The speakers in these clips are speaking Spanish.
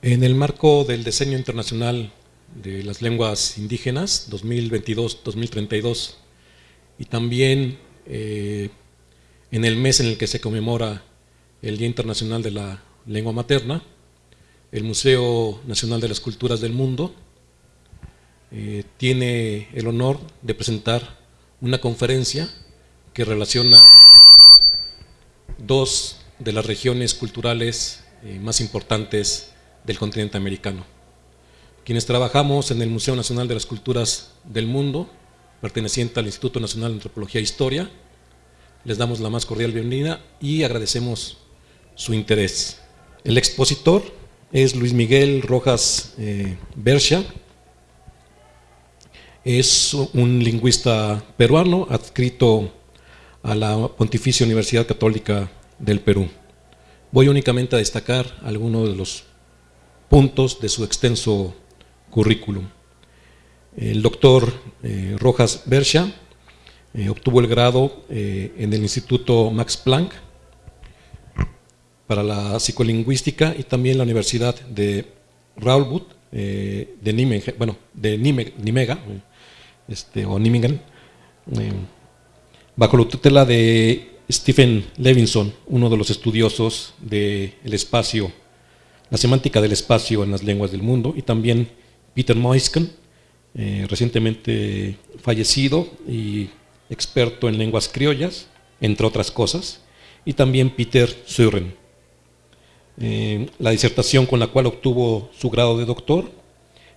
En el marco del diseño internacional de las lenguas indígenas 2022-2032 y también eh, en el mes en el que se conmemora el Día Internacional de la Lengua Materna, el Museo Nacional de las Culturas del Mundo eh, tiene el honor de presentar una conferencia que relaciona dos de las regiones culturales eh, más importantes del continente americano. Quienes trabajamos en el Museo Nacional de las Culturas del Mundo, perteneciente al Instituto Nacional de Antropología e Historia, les damos la más cordial bienvenida y agradecemos su interés. El expositor es Luis Miguel Rojas eh, Bercha, es un lingüista peruano adscrito a la Pontificia Universidad Católica del Perú. Voy únicamente a destacar algunos de los puntos de su extenso currículum. El doctor eh, Rojas Bercha eh, obtuvo el grado eh, en el Instituto Max Planck para la psicolingüística y también la Universidad de Raulbut de, Nimega, bueno, de Nimega, este, o Nimingen, bajo la tutela de Stephen Levinson, uno de los estudiosos del espacio, la semántica del espacio en las lenguas del mundo, y también Peter Moisken, eh, recientemente fallecido y experto en lenguas criollas, entre otras cosas, y también Peter Sören. Eh, la disertación con la cual obtuvo su grado de doctor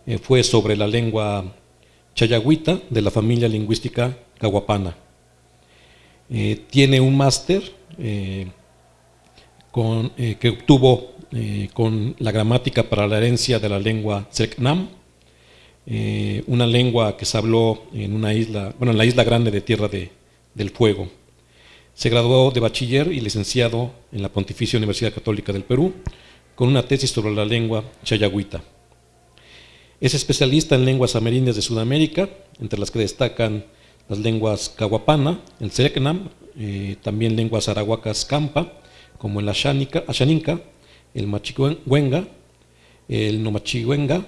eh, fue sobre la lengua chayagüita de la familia lingüística caguapana. Eh, tiene un máster que obtuvo con la gramática para la herencia de la lengua Tseknam, una lengua que se habló en una isla, bueno, en la isla grande de Tierra del Fuego. Se graduó de bachiller y licenciado en la Pontificia Universidad Católica del Perú con una tesis sobre la lengua chayagüita. Es especialista en lenguas amerindias de Sudamérica, entre las que destacan las lenguas cahuapana, el Sereknam, eh, también lenguas arahuacas campa, como el Ashaninka, el Machihuenga, el Nomachihuenga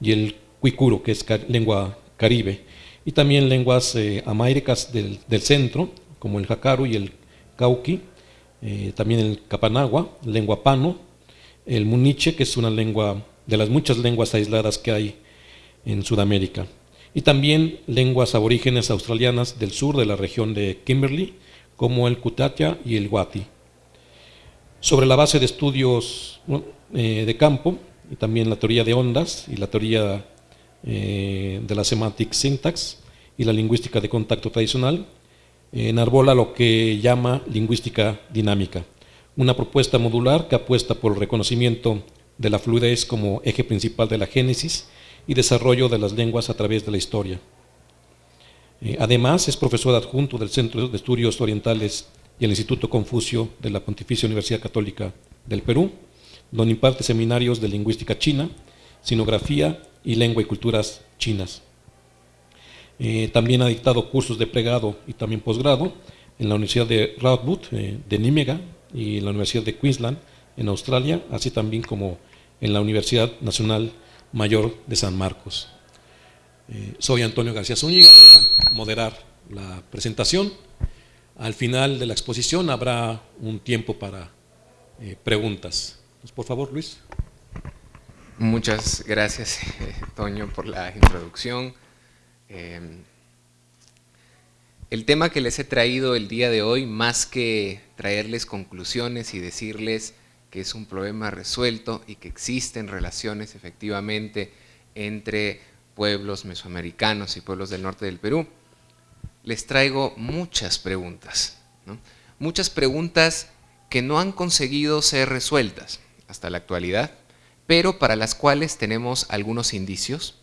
y el Cuicuro, que es lengua caribe, y también lenguas eh, del, centro, como el Jacaru y el Cauqui, eh, también el Capanagua, lengua pano, el Muniche, que es una lengua de las muchas lenguas aisladas que hay en Sudamérica y también lenguas aborígenes australianas del sur de la región de Kimberley, como el Kutatia y el Wati. Sobre la base de estudios eh, de campo, y también la teoría de ondas y la teoría eh, de la semantic syntax y la lingüística de contacto tradicional, enarbola lo que llama lingüística dinámica, una propuesta modular que apuesta por el reconocimiento de la fluidez como eje principal de la génesis y desarrollo de las lenguas a través de la historia. Eh, además, es profesor adjunto del Centro de Estudios Orientales y el Instituto Confucio de la Pontificia Universidad Católica del Perú, donde imparte seminarios de lingüística china, sinografía y lengua y culturas chinas. Eh, también ha dictado cursos de pregrado y también posgrado en la Universidad de Radboud eh, de Nímega y en la Universidad de Queensland en Australia, así también como en la Universidad Nacional Mayor de San Marcos. Eh, soy Antonio García Zúñiga, voy a moderar la presentación. Al final de la exposición habrá un tiempo para eh, preguntas. Pues, por favor, Luis. Muchas gracias, Toño, por la introducción. Em, el tema que les he traído el día de hoy, más que traerles conclusiones y decirles que es un problema resuelto y que existen relaciones efectivamente entre pueblos mesoamericanos y pueblos del norte del Perú, les traigo muchas preguntas, muchas preguntas que no han conseguido ser resueltas hasta la actualidad, pero para las cuales tenemos algunos indicios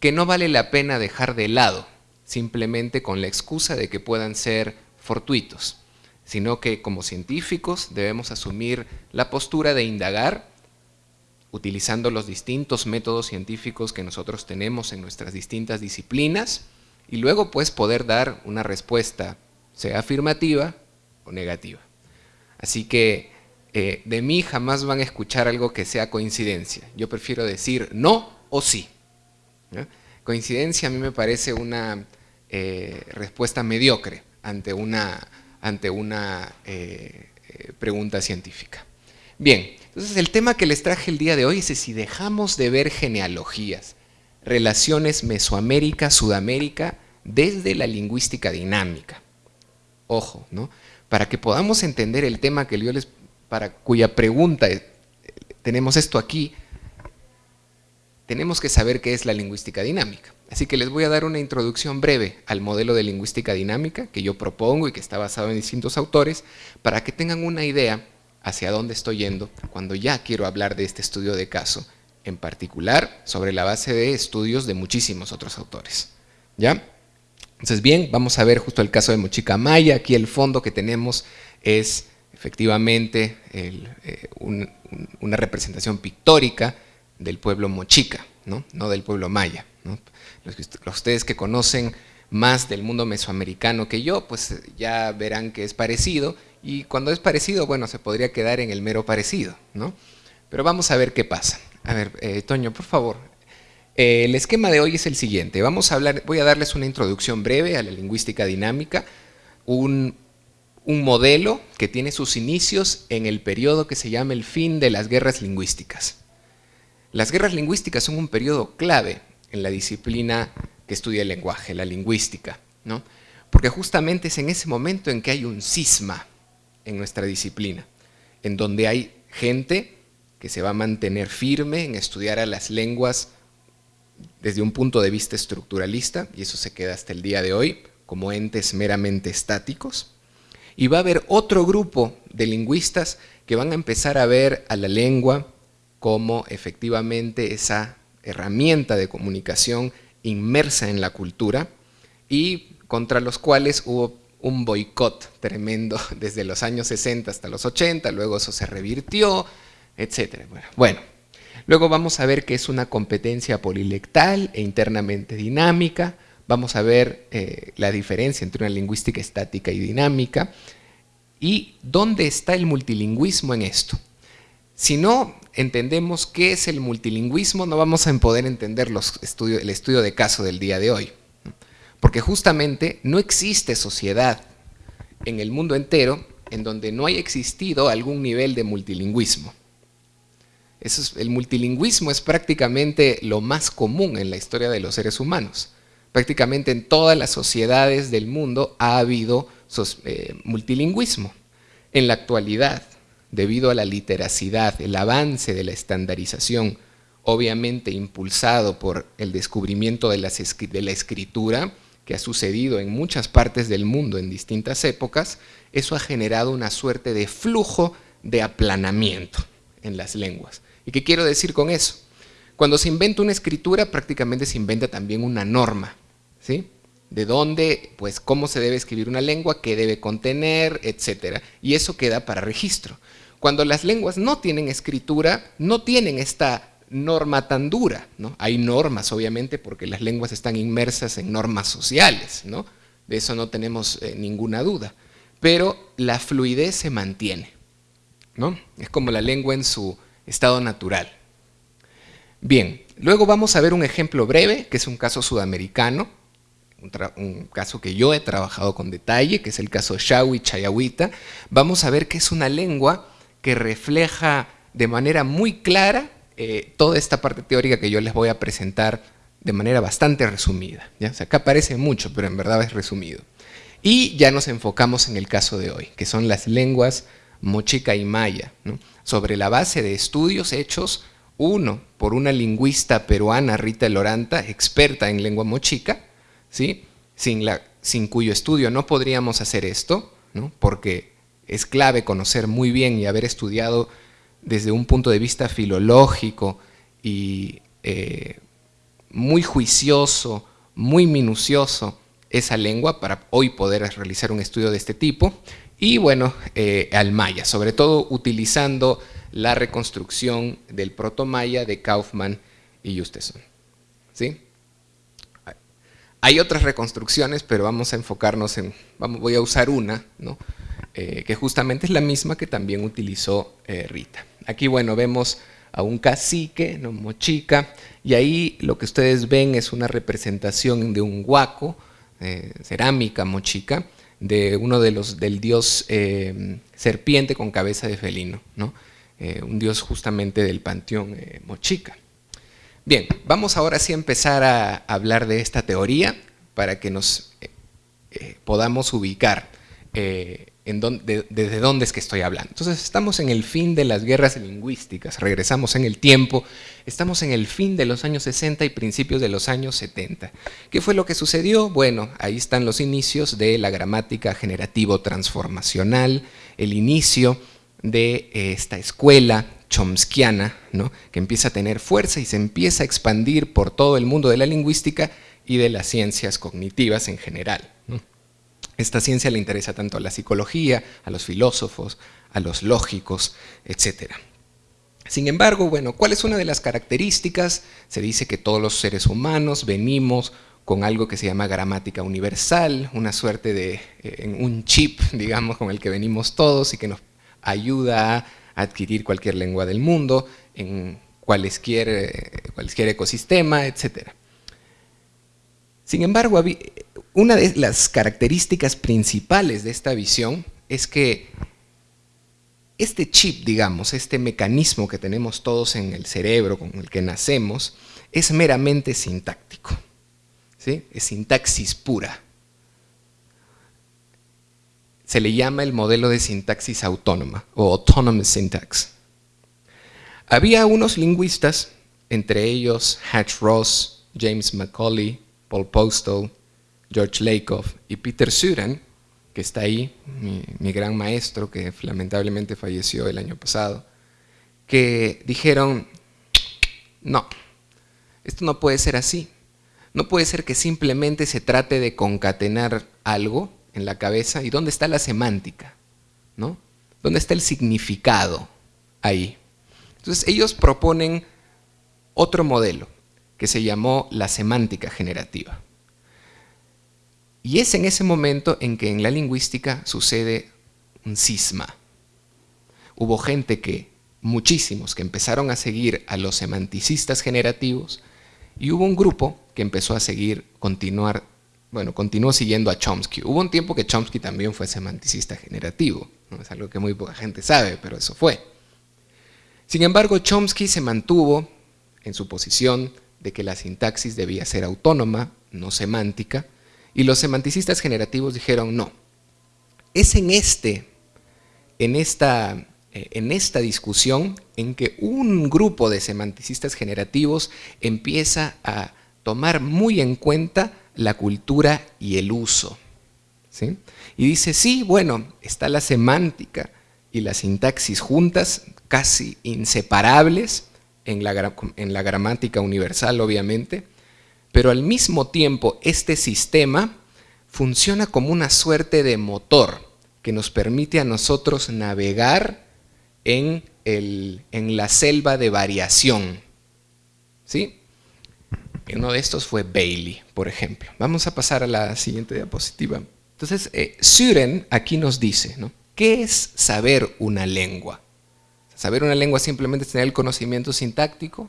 que no vale la pena dejar de lado, simplemente con la excusa de que puedan ser fortuitos sino que como científicos debemos asumir la postura de indagar utilizando los distintos métodos científicos que nosotros tenemos en nuestras distintas disciplinas y luego pues poder dar una respuesta, sea afirmativa o negativa. Así que eh, de mí jamás van a escuchar algo que sea coincidencia. Yo prefiero decir no o sí. Coincidencia a mí me parece una eh, respuesta mediocre ante una, ante una eh, pregunta científica. Bien, entonces el tema que les traje el día de hoy es si dejamos de ver genealogías, relaciones Mesoamérica-Sudamérica desde la lingüística dinámica. Ojo, ¿no? Para que podamos entender el tema que yo les, para cuya pregunta eh, tenemos esto aquí, tenemos que saber qué es la lingüística dinámica. Así que les voy a dar una introducción breve al modelo de lingüística dinámica que yo propongo y que está basado en distintos autores, para que tengan una idea hacia dónde estoy yendo cuando ya quiero hablar de este estudio de caso, en particular sobre la base de estudios de muchísimos otros autores. ¿Ya? Entonces, bien, vamos a ver justo el caso de Mochica Maya. Aquí el fondo que tenemos es efectivamente eh, una representación pictórica del pueblo mochica, no, del pueblo maya. Los, ustedes que conocen más del mundo mesoamericano que yo, pues ya verán que es parecido, y cuando es parecido, bueno, se podría quedar en el mero parecido, ¿no? Pero vamos a ver qué pasa. A ver, eh, Toño, por favor, eh, el esquema de hoy es el siguiente. Vamos a hablar, voy a darles una introducción breve a la lingüística dinámica, un, modelo que tiene sus inicios en el periodo que se llama el fin de las guerras lingüísticas. Las guerras lingüísticas son un periodo clave en la disciplina que estudia el lenguaje, la lingüística, ¿no? porque justamente es en ese momento en que hay un cisma en nuestra disciplina, en donde hay gente que se va a mantener firme en estudiar a las lenguas desde un punto de vista estructuralista, y eso se queda hasta el día de hoy, como entes meramente estáticos. Y va a haber otro grupo de lingüistas que van a empezar a ver a la lengua como efectivamente esa herramienta de comunicación inmersa en la cultura y contra los cuales hubo un boicot tremendo desde los años 60 hasta los 80, luego eso se revirtió, etc. Bueno, Luego vamos a ver qué es una competencia polilectal e internamente dinámica. Vamos a ver eh, la diferencia entre una lingüística estática y dinámica. Y dónde está el multilingüismo en esto. Si no entendemos qué es el multilingüismo, no vamos a poder entender el estudio de caso del día de hoy. Porque justamente no existe sociedad en el mundo entero en donde no haya existido algún nivel de multilingüismo el multilingüismo es prácticamente lo más común en la historia de los seres humanos. Prácticamente en todas las sociedades del mundo ha habido eh, multilingüismo. En la actualidad, debido a la literacidad, el avance de la estandarización, obviamente impulsado por el descubrimiento de, de la escritura, que ha sucedido en muchas partes del mundo en distintas épocas, eso ha generado una suerte de flujo de aplanamiento en las lenguas. ¿Y qué quiero decir con eso? Cuando se inventa una escritura, prácticamente se inventa también una norma, ¿sí? De dónde, pues, cómo se debe escribir una lengua, qué debe contener, etcétera. Y eso queda para registro. Cuando las lenguas no tienen escritura, no tienen esta norma tan dura, ¿no? Hay normas, obviamente, porque las lenguas están inmersas en normas sociales, ¿no? De eso no tenemos eh, ninguna duda. Pero la fluidez se mantiene, ¿no? Es como la lengua en su estado natural. Bien, luego vamos a ver un ejemplo breve, que es un caso sudamericano, un, caso que yo he trabajado con detalle, que es el caso Shawi Chayahuita. Vamos a ver que es una lengua que refleja de manera muy clara eh, toda esta parte teórica que yo les voy a presentar de manera bastante resumida. ¿ya? acá aparece mucho, pero en verdad es resumido. Y ya nos enfocamos en el caso de hoy, que son las lenguas mochica y maya. ¿no? Sobre la base de estudios hechos, uno, por una lingüista peruana, Rita Loranta, experta en lengua mochica, ¿sí? sin, la, sin cuyo estudio no podríamos hacer esto, ¿no? porque es clave conocer muy bien y haber estudiado desde un punto de vista filológico y eh, muy juicioso, muy minucioso esa lengua para hoy poder realizar un estudio de este tipo y bueno, eh, al maya, sobre todo utilizando la reconstrucción del proto-maya de Kaufman y Justeson. ¿Sí? Hay otras reconstrucciones, pero vamos a enfocarnos en, voy a usar una, ¿no? eh, que justamente es la misma que también utilizó eh, Rita. Aquí, bueno, vemos a un cacique, ¿no? mochica, y ahí lo que ustedes ven es una representación de un guaco, eh, cerámica mochica, de uno de los, del dios serpiente con cabeza de felino, ¿no? un dios justamente del panteón mochica. Bien, vamos ahora sí a empezar a hablar de esta teoría para que nos podamos ubicar desde dónde es que estoy hablando. Entonces estamos en el fin de las guerras lingüísticas, regresamos en el tiempo, estamos en el fin de los años 60 y principios de los años 70. ¿Qué fue lo que sucedió? Bueno, ahí están los inicios de la gramática generativo transformacional, el inicio de eh, esta escuela chomskiana, ¿no? que empieza a tener fuerza y se empieza a expandir por todo el mundo de la lingüística y de las ciencias cognitivas en general. Esta ciencia le interesa tanto a la psicología, a los filósofos, a los lógicos, etc. Sin embargo, bueno, ¿cuál es una de las características? Se dice que todos los seres humanos venimos con algo que se llama gramática universal, una suerte de eh, un chip, digamos, con el que venimos todos y que nos ayuda a adquirir cualquier lengua del mundo en cualquier, eh, ecosistema, etc. Sin embargo, una de las características principales de esta visión es que este chip, digamos, este mecanismo que tenemos todos en el cerebro con el que nacemos, es meramente sintáctico. ¿sí? Es sintaxis pura. Se le llama el modelo de sintaxis autónoma o autonomous syntax. Había unos lingüistas, entre ellos Hatch Ross, James Macaulay, Paul Postal, George Lakoff y Peter Suran, que está ahí, mi, gran maestro que lamentablemente falleció el año pasado, que dijeron, no, esto no puede ser así. No puede ser que simplemente se trate de concatenar algo en la cabeza y dónde está la semántica, ¿no? ¿Dónde está el significado ahí? Entonces ellos proponen otro modelo que se llamó la semántica generativa. Y es en ese momento en que en la lingüística sucede un cisma. Hubo gente que, muchísimos, que empezaron a seguir a los semanticistas generativos y hubo un grupo que empezó a seguir, continuar, bueno, continuó siguiendo a Chomsky. Hubo un tiempo que Chomsky también fue semanticista generativo, ¿no? es algo que muy poca gente sabe, pero eso fue. Sin embargo, Chomsky se mantuvo en su posición de que la sintaxis debía ser autónoma, no semántica, y los semanticistas generativos dijeron, no, es en, este, en, esta, eh, en esta discusión en que un grupo de semanticistas generativos empieza a tomar muy en cuenta la cultura y el uso. ¿sí? Y dice, sí, bueno, está la semántica y la sintaxis juntas, casi inseparables en la, en la gramática universal, obviamente, pero al mismo tiempo este sistema funciona como una suerte de motor que nos permite a nosotros navegar en, en la selva de variación. ¿Sí? Uno de estos fue Bailey, por ejemplo. Vamos a pasar a la siguiente diapositiva. Entonces, eh, Suren aquí nos dice, ¿no? ¿qué es saber una lengua? ¿Saber una lengua simplemente es tener el conocimiento sintáctico?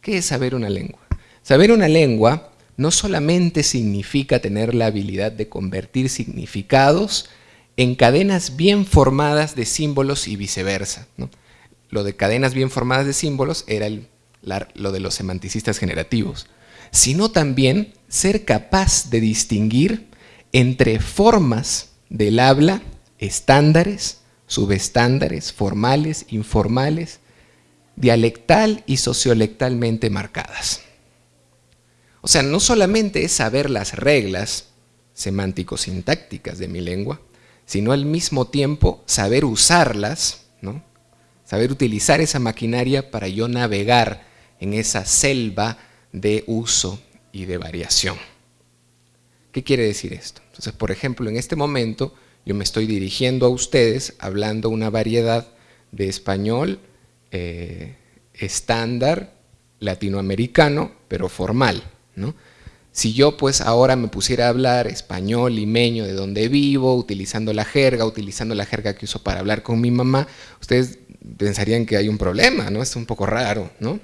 ¿Qué es saber una lengua? Saber una lengua no solamente significa tener la habilidad de convertir significados en cadenas bien formadas de símbolos y viceversa. Lo de cadenas bien formadas de símbolos era lo de los semanticistas generativos, sino también ser capaz de distinguir entre formas del habla, estándares, subestándares, formales, informales, dialectal y sociolectalmente marcadas. O sea, no solamente es saber las reglas semántico-sintácticas de mi lengua, sino al mismo tiempo saber usarlas, ¿no? saber utilizar esa maquinaria para yo navegar en esa selva de uso y de variación. ¿Qué quiere decir esto? Entonces, por ejemplo, en este momento yo me estoy dirigiendo a ustedes hablando una variedad de español eh, estándar latinoamericano, pero formal. Si yo pues ahora me pusiera a hablar español, limeño, de donde vivo, utilizando la jerga, utilizando la jerga que uso para hablar con mi mamá, ustedes pensarían que hay un problema, ¿no? Es un poco raro, ¿no?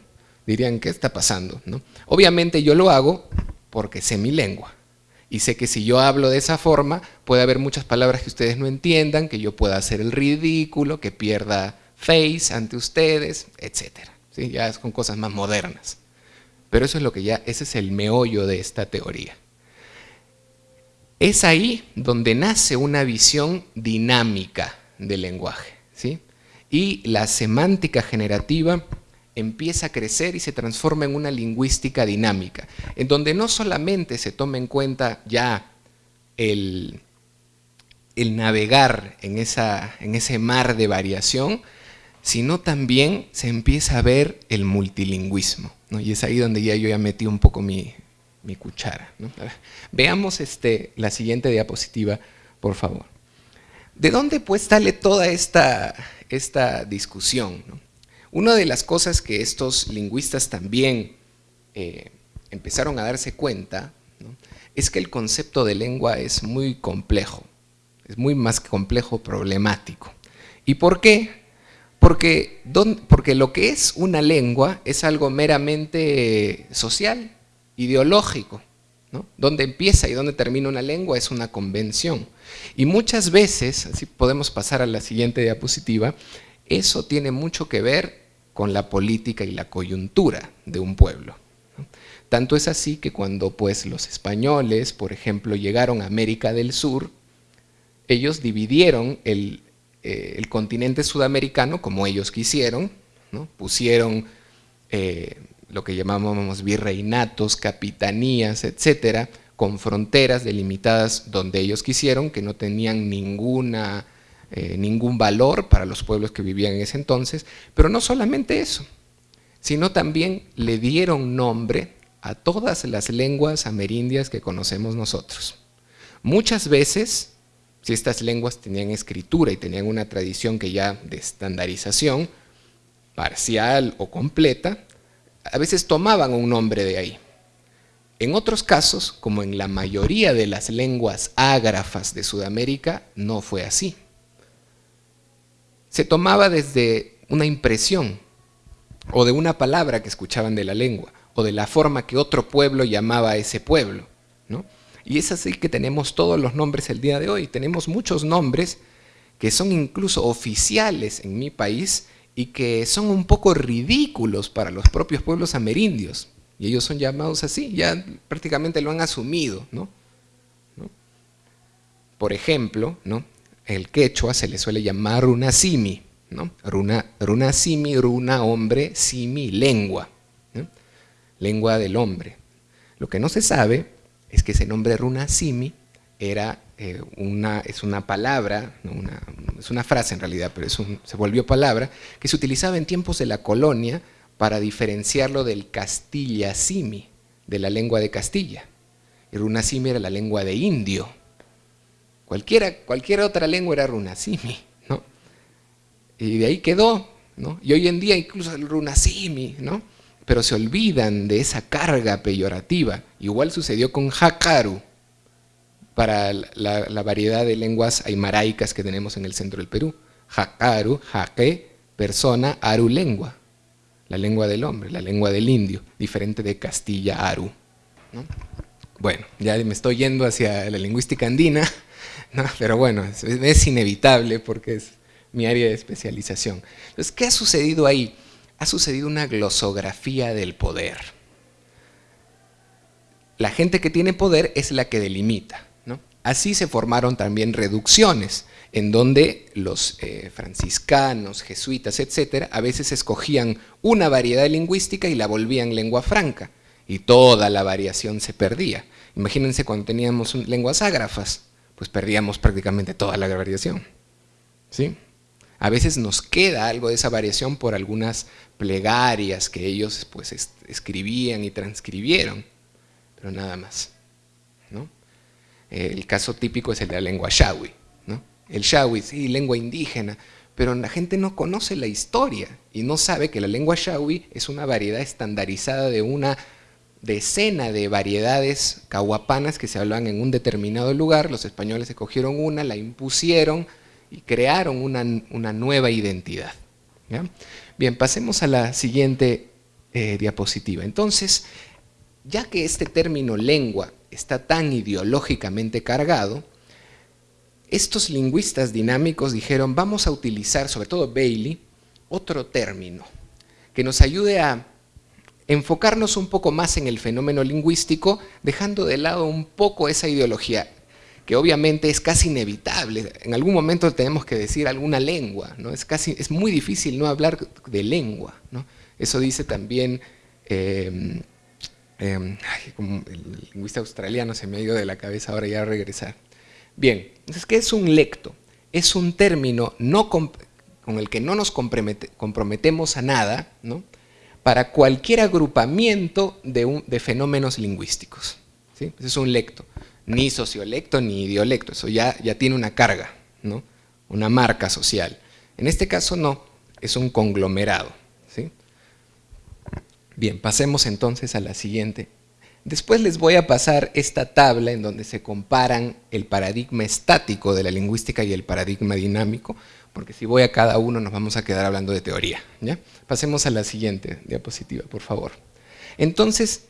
Dirían, ¿qué está pasando? ¿no? Obviamente yo lo hago porque sé mi lengua. Y sé que si yo hablo de esa forma, puede haber muchas palabras que ustedes no entiendan, que yo pueda hacer el ridículo, que pierda face ante ustedes, etc. ¿Sí? Ya es con cosas más modernas. Pero eso es lo que ya, ese es el meollo de esta teoría. Es ahí donde nace una visión dinámica del lenguaje. ¿sí? Y la semántica generativa empieza a crecer y se transforma en una lingüística dinámica, en donde no solamente se toma en cuenta ya el, el navegar en, esa, en ese mar de variación, sino también se empieza a ver el multilingüismo. Y es ahí donde ya yo ya metí un poco mi, cuchara. veamos este, la siguiente diapositiva, por favor. ¿De dónde pues sale toda esta, esta discusión? Una de las cosas que estos lingüistas también eh, empezaron a darse cuenta es que el concepto de lengua es muy complejo, es muy más complejo, problemático. ¿Y por qué? Porque, lo que es una lengua es algo meramente social, ideológico. ¿no? Donde empieza y dónde termina una lengua es una convención. Y muchas veces, así podemos pasar a la siguiente diapositiva, eso tiene mucho que ver con la política y la coyuntura de un pueblo. Tanto es así que cuando pues, los españoles, por ejemplo, llegaron a América del Sur, ellos dividieron el, eh, continente sudamericano como ellos quisieron, pusieron eh, lo que llamábamos virreinatos, capitanías, etcétera, con fronteras delimitadas donde ellos quisieron, que no tenían ninguna, eh, ningún valor para los pueblos que vivían en ese entonces, pero no solamente eso, sino también le dieron nombre a todas las lenguas amerindias que conocemos nosotros. Muchas veces si estas lenguas tenían escritura y tenían una tradición que ya de estandarización, parcial o completa, a veces tomaban un nombre de ahí. En otros casos, como en la mayoría de las lenguas ágrafas de Sudamérica, no fue así. Se tomaba desde una impresión o de una palabra que escuchaban de la lengua o de la forma que otro pueblo llamaba a ese pueblo. ¿no? Y es así que tenemos todos los nombres el día de hoy. Tenemos muchos nombres que son incluso oficiales en mi país y que son un poco ridículos para los propios pueblos amerindios. Y ellos son llamados así, ya prácticamente lo han asumido. ¿no? Por ejemplo, ¿no? El quechua se le suele llamar runasimi. ¿no? Runa, runasimi, runa, hombre, simi, lengua. Lengua del hombre. Lo que no se sabe es que ese nombre Runa Simi era eh, una, es una palabra, es una frase en realidad, pero se volvió palabra, que se utilizaba en tiempos de la colonia para diferenciarlo del Castilla Simi, de la lengua de Castilla. Y Runa Simi era la lengua de indio. Cualquiera, cualquier otra lengua era Runa Simi, ¿no? Y de ahí quedó, ¿no? Y hoy en día incluso el Runa Simi, ¿no? pero se olvidan de esa carga peyorativa. Igual sucedió con Hakaru, para la, variedad de lenguas aymaraicas que tenemos en el centro del Perú. Hakaru, jaque, persona, aru, lengua. La lengua del hombre, la lengua del indio, diferente de Castilla, aru. Bueno, ya me estoy yendo hacia la lingüística andina, pero bueno, es, inevitable porque es mi área de especialización. Entonces, ¿qué ha sucedido ahí? ha sucedido una glosografía del poder. La gente que tiene poder es la que delimita. Así se formaron también reducciones, en donde los eh, franciscanos, jesuitas, etcétera, a veces escogían una variedad lingüística y la volvían lengua franca, y toda la variación se perdía. Imagínense cuando teníamos lenguas ágrafas, pues perdíamos prácticamente toda la variación. ¿Sí? A veces nos queda algo de esa variación por algunas plegarias que ellos pues, escribían y transcribieron, pero nada más. ¿no? El caso típico es el de la lengua shawi. ¿no? El shawi, sí, lengua indígena, pero la gente no conoce la historia y no sabe que la lengua shawi es una variedad estandarizada de una, decena de variedades cahuapanas que se hablaban en un determinado lugar, los españoles escogieron una, la impusieron y crearon una, nueva identidad. Bien, pasemos a la siguiente eh, diapositiva. Entonces, ya que este término lengua está tan ideológicamente cargado, estos lingüistas dinámicos dijeron, vamos a utilizar, sobre todo Bailey, otro término que nos ayude a enfocarnos un poco más en el fenómeno lingüístico, dejando de lado un poco esa ideología, que obviamente es casi inevitable. En algún momento tenemos que decir alguna lengua, ¿no? es, casi, es muy difícil no hablar de lengua. ¿no? Eso dice también, em, em, el lingüista australiano se me ha ido de la cabeza ahora ya a regresar. Bien, entonces, ¿qué es un lecto? Es un término no con el que no nos comprometemos a nada, ¿no? Para cualquier agrupamiento de, fenómenos lingüísticos. ¿sí? Ese es un lecto. Ni sociolecto ni idiolecto, eso ya, ya tiene una carga, ¿no? una marca social. En este caso no, es un conglomerado. ¿sí? Bien, pasemos entonces a la siguiente Después les voy a pasar esta tabla en donde se comparan el paradigma estático de la lingüística y el paradigma dinámico, porque si voy a cada uno nos vamos a quedar hablando de teoría. Pasemos a la siguiente diapositiva, por favor. Entonces,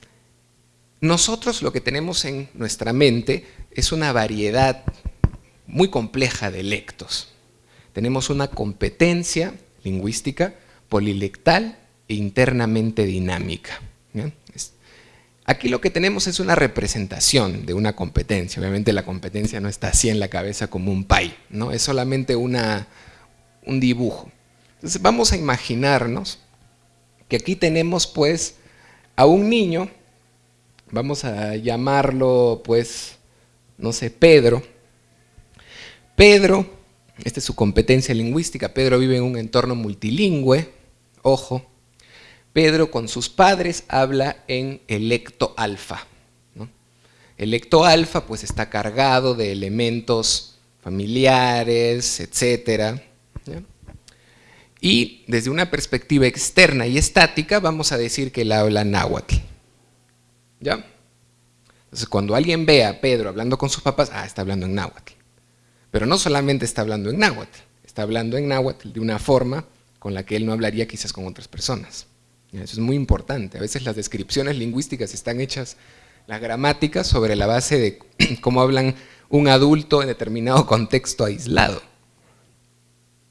nosotros lo que tenemos en nuestra mente es una variedad muy compleja de lectos. Tenemos una competencia lingüística polilectal e internamente dinámica. Aquí lo que tenemos es una representación de una competencia. Obviamente la competencia no está así en la cabeza como un pay, ¿no? es solamente una, un dibujo. Entonces vamos a imaginarnos que aquí tenemos pues a un niño, vamos a llamarlo pues, no sé, Pedro. Pedro, esta es su competencia lingüística, Pedro vive en un entorno multilingüe, ojo, Pedro con sus padres habla en electo alfa. Electo alfa pues está cargado de elementos familiares, etc. Y desde una perspectiva externa y estática vamos a decir que él habla náhuatl. ¿Ya? Entonces cuando alguien ve a Pedro hablando con sus papás, ah, está hablando en náhuatl. Pero no solamente está hablando en náhuatl, está hablando en náhuatl de una forma con la que él no hablaría quizás con otras personas. Eso es muy importante. A veces las descripciones lingüísticas están hechas, las gramáticas, sobre la base de cómo hablan un adulto en determinado contexto aislado.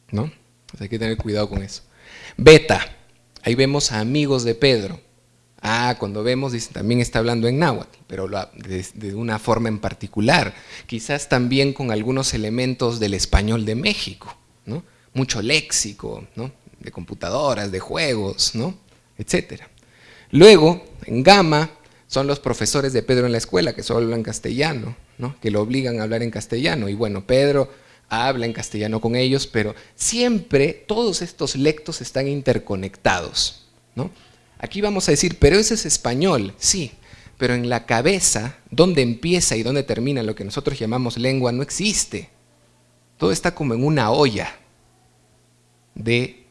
¿No? Hay que tener cuidado con eso. Beta, ahí vemos a amigos de Pedro. Ah, cuando vemos, dice, también está hablando en náhuatl, pero de, de, una forma en particular. Quizás también con algunos elementos del español de México, ¿no? Mucho léxico, ¿no? De computadoras, de juegos, ¿no? etc. Luego, en Gama, son los profesores de Pedro en la escuela que solo hablan castellano, ¿no? que lo obligan a hablar en castellano. Y bueno, Pedro habla en castellano con ellos, pero siempre todos estos lectos están interconectados. ¿no? Aquí vamos a decir, pero ese es español, sí, pero en la cabeza, donde empieza y dónde termina lo que nosotros llamamos lengua, no existe. Todo está como en una olla de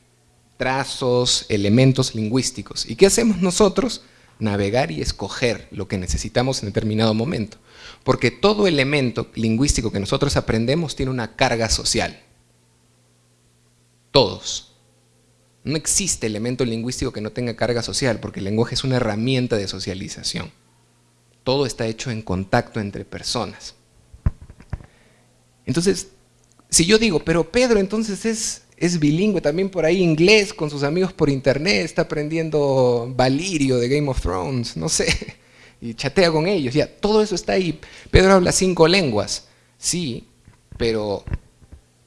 trazos, elementos lingüísticos. ¿Y qué hacemos nosotros? Navegar y escoger lo que necesitamos en determinado momento. Porque todo elemento lingüístico que nosotros aprendemos tiene una carga social. Todos. No existe elemento lingüístico que no tenga carga social, porque el lenguaje es una herramienta de socialización. Todo está hecho en contacto entre personas. Entonces, si yo digo, pero Pedro entonces es es bilingüe también por ahí inglés con sus amigos por internet, está aprendiendo Valirio de Game of Thrones, no sé, y chatea con ellos, ya, todo eso está ahí. Pedro habla cinco lenguas, sí, pero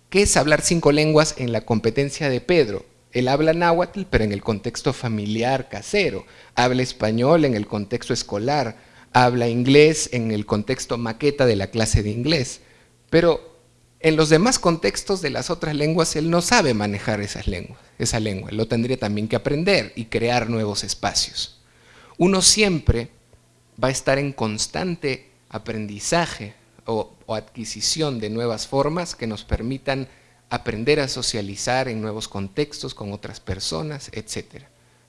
¿qué es hablar cinco lenguas en la competencia de Pedro? Él habla náhuatl, pero en el contexto familiar casero, habla español en el contexto escolar, habla inglés en el contexto maqueta de la clase de inglés, pero en los demás contextos de las otras lenguas él no sabe manejar esas lenguas, esa lengua, lo tendría también que aprender y crear nuevos espacios. Uno siempre va a estar en constante aprendizaje o, adquisición de nuevas formas que nos permitan aprender a socializar en nuevos contextos con otras personas, etc.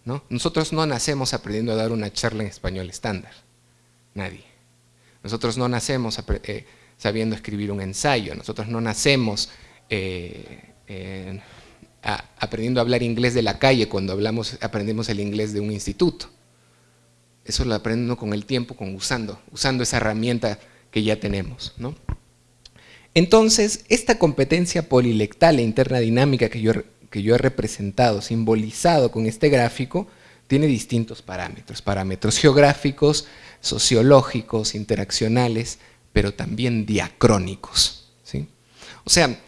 ¿no? Nosotros no nacemos aprendiendo a dar una charla en español estándar. Nadie. Nosotros no nacemos eh, sabiendo escribir un ensayo. Nosotros no nacemos eh, aprendiendo a hablar inglés de la calle cuando hablamos, aprendemos el inglés de un instituto. Eso lo aprendo con el tiempo, con usando, usando esa herramienta que ya tenemos. ¿no? Entonces, esta competencia polilectal e interna dinámica que yo, que yo he representado, simbolizado con este gráfico, tiene distintos parámetros, parámetros geográficos, sociológicos, interaccionales, pero también diacrónicos. ¿sí? O sea,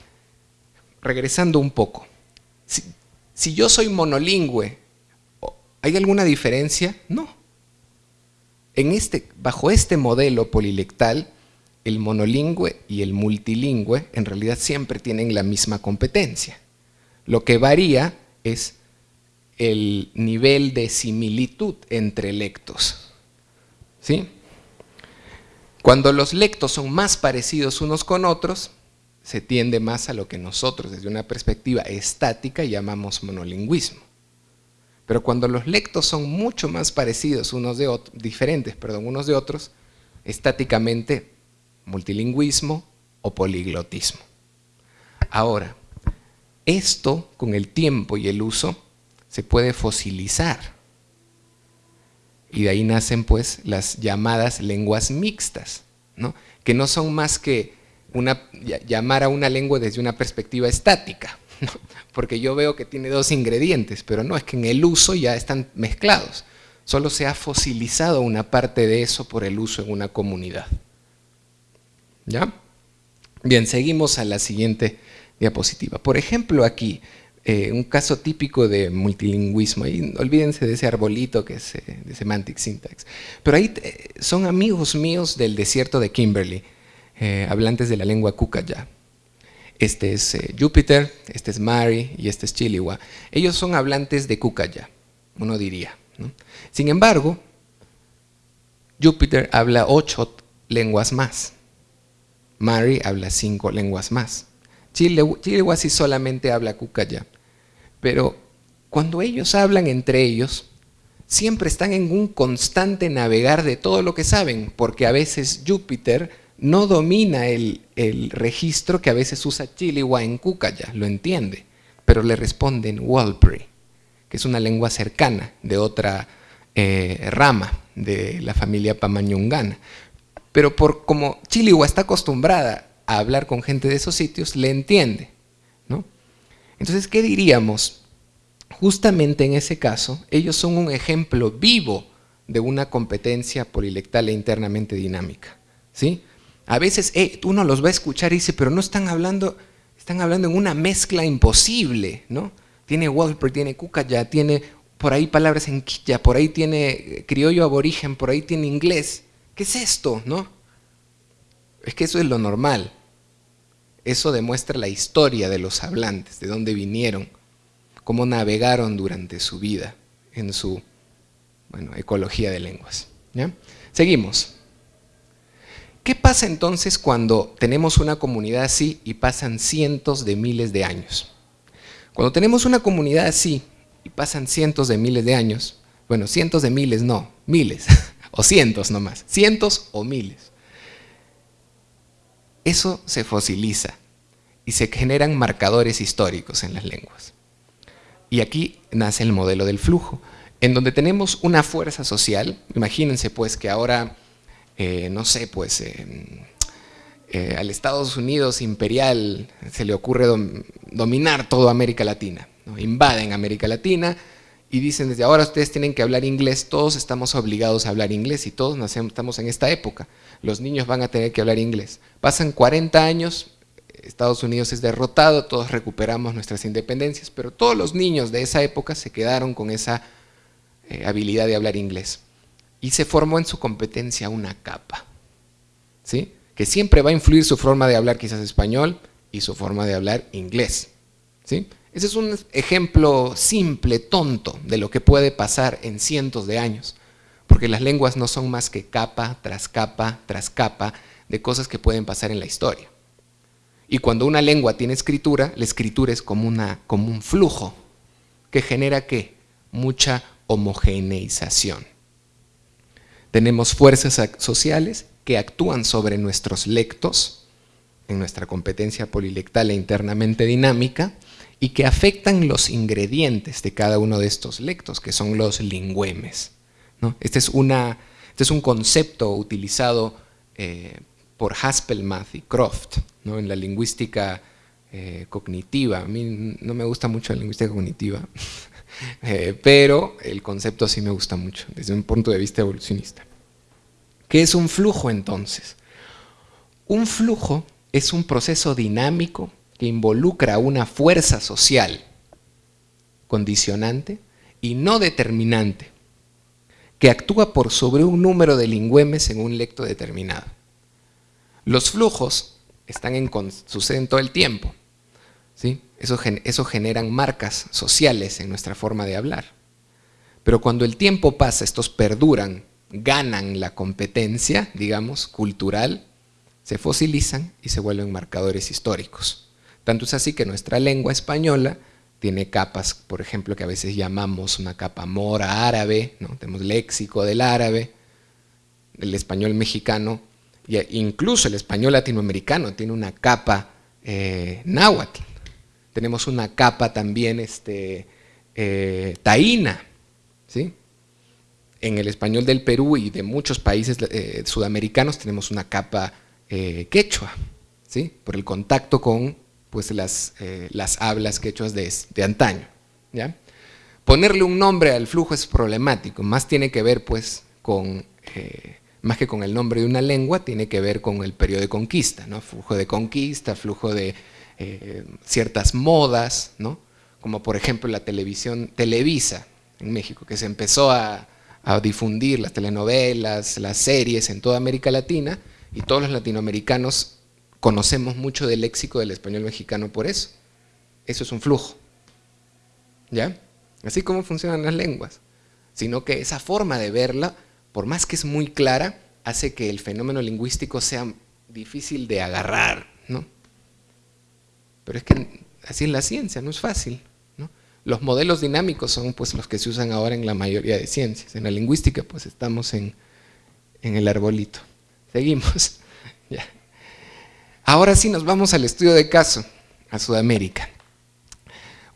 regresando un poco, si yo soy monolingüe, ¿hay alguna diferencia? No. Este, bajo este modelo polilectal, el monolingüe y el multilingüe en realidad siempre tienen la misma competencia. Lo que varía es el nivel de similitud entre lectos. ¿Sí? Cuando los lectos son más parecidos unos con otros, se tiende más a lo que nosotros desde una perspectiva estática llamamos monolingüismo. Pero cuando los lectos son mucho más parecidos unos de otros, diferentes, perdón, unos de otros, estáticamente multilingüismo o poliglotismo. Ahora, esto con el tiempo y el uso se puede fosilizar. Y de ahí nacen pues las llamadas lenguas mixtas, ¿no? que no son más que llamar a una lengua desde una perspectiva estática porque yo veo que tiene dos ingredientes, pero no, es que en el uso ya están mezclados. Solo se ha fosilizado una parte de eso por el uso en una comunidad. ¿Ya? Bien, seguimos a la siguiente diapositiva. Por ejemplo, aquí, eh, un caso típico de multilingüismo, ahí olvídense de ese arbolito que es eh, de Semantic Syntax, pero ahí eh, son amigos míos del desierto de Kimberley, hablantes de la lengua Kukaya. Este es eh, Júpiter, este es Mari y este es Chiliwa. Ellos son hablantes de Kukaya, uno diría. Sin embargo, Júpiter habla ocho lenguas más. Mari habla cinco lenguas más. Chiliwa sí solamente habla Kukaya. Pero cuando ellos hablan entre ellos, siempre están en un constante navegar de todo lo que saben, porque a veces Júpiter no domina el, registro que a veces usa Chiliwa en Kukaya, lo entiende, pero le responde en que es una lengua cercana de otra eh, rama de la familia pamañungana. Pero por como Chiliwa está acostumbrada a hablar con gente de esos sitios, le entiende. ¿no? Entonces, ¿qué diríamos? Justamente en ese caso, ellos son un ejemplo vivo de una competencia polilectal e internamente dinámica. ¿sí? A veces eh, uno los va a escuchar y dice, pero no están hablando, están hablando en una mezcla imposible, ¿no? Tiene Walper, tiene Kukaya, tiene por ahí palabras en Quilla, por ahí tiene eh, criollo aborigen, por ahí tiene inglés. ¿Qué es esto, no? Es que eso es lo normal. Eso demuestra la historia de los hablantes, de dónde vinieron, cómo navegaron durante su vida en su bueno, ecología de lenguas. ¿ya? Seguimos. ¿Qué pasa entonces cuando tenemos una comunidad así y pasan cientos de miles de años? Cuando tenemos una comunidad así y pasan cientos de miles de años, bueno, cientos de miles no, miles, o cientos nomás, cientos o miles. Eso se fosiliza y se generan marcadores históricos en las lenguas. Y aquí nace el modelo del flujo, en donde tenemos una fuerza social, imagínense pues que ahora eh, no sé, pues eh, eh, al Estados Unidos imperial se le ocurre dominar toda América Latina, invaden América Latina y dicen desde ahora ustedes tienen que hablar inglés, todos estamos obligados a hablar inglés y todos nacemos, estamos en esta época, los niños van a tener que hablar inglés. Pasan 40 años, Estados Unidos es derrotado, todos recuperamos nuestras independencias, pero todos los niños de esa época se quedaron con esa habilidad de hablar inglés y se formó en su competencia una capa, ¿sí? que siempre va a influir su forma de hablar quizás español y su forma de hablar inglés. ¿sí? Ese es un ejemplo simple, tonto, de lo que puede pasar en cientos de años, porque las lenguas no son más que capa tras capa tras capa de cosas que pueden pasar en la historia. Y cuando una lengua tiene escritura, la escritura es como, una, como un flujo que genera ¿qué? Mucha homogeneización. Tenemos fuerzas sociales que actúan sobre nuestros lectos, en nuestra competencia polilectal e internamente dinámica, y que afectan los ingredientes de cada uno de estos lectos, que son los lingüemes. Este, es una, este, es un concepto utilizado eh, por Haspelmath y Croft ¿no? en la lingüística eh, cognitiva. A mí no me gusta mucho la lingüística cognitiva, eh, pero el concepto sí me gusta mucho desde un punto de vista evolucionista. ¿Qué es un flujo entonces? Un flujo es un proceso dinámico que involucra una fuerza social condicionante y no determinante, que actúa por sobre un número de lingüemes en un lecto determinado. Los flujos están en, suceden todo el tiempo. ¿sí? Eso, generan marcas sociales en nuestra forma de hablar. Pero cuando el tiempo pasa, estos perduran, ganan la competencia, digamos, cultural, se fosilizan y se vuelven marcadores históricos. Tanto es así que nuestra lengua española tiene capas, por ejemplo, que a veces llamamos una capa mora árabe, ¿no? tenemos léxico del árabe, el español mexicano, e incluso el español latinoamericano tiene una capa eh, náhuatl, tenemos una capa también este, eh, taína, ¿sí? en el español del Perú y de muchos países eh, sudamericanos tenemos una capa quechua, ¿sí? por el contacto con pues las, eh, las hablas quechuas de, de antaño. ¿ya? Ponerle un nombre al flujo es problemático, más tiene que ver pues con, eh, más que con el nombre de una lengua, tiene que ver con el periodo de conquista, ¿no? flujo de conquista, flujo de eh, ciertas modas, ¿no? como por ejemplo la televisión Televisa en México, que se empezó a, a difundir las telenovelas, las series en toda América Latina, y todos los latinoamericanos conocemos mucho del léxico del español mexicano por eso. Eso es un flujo. ¿Ya? Así como funcionan las lenguas. Sino que esa forma de verla, por más que es muy clara, hace que el fenómeno lingüístico sea difícil de agarrar, ¿no? Pero es que así es la ciencia, no es fácil. ¿no? Los modelos dinámicos son pues, los que se usan ahora en la mayoría de ciencias. En la lingüística pues estamos en, en el arbolito. Seguimos. Ahora sí nos vamos al estudio de caso, a Sudamérica.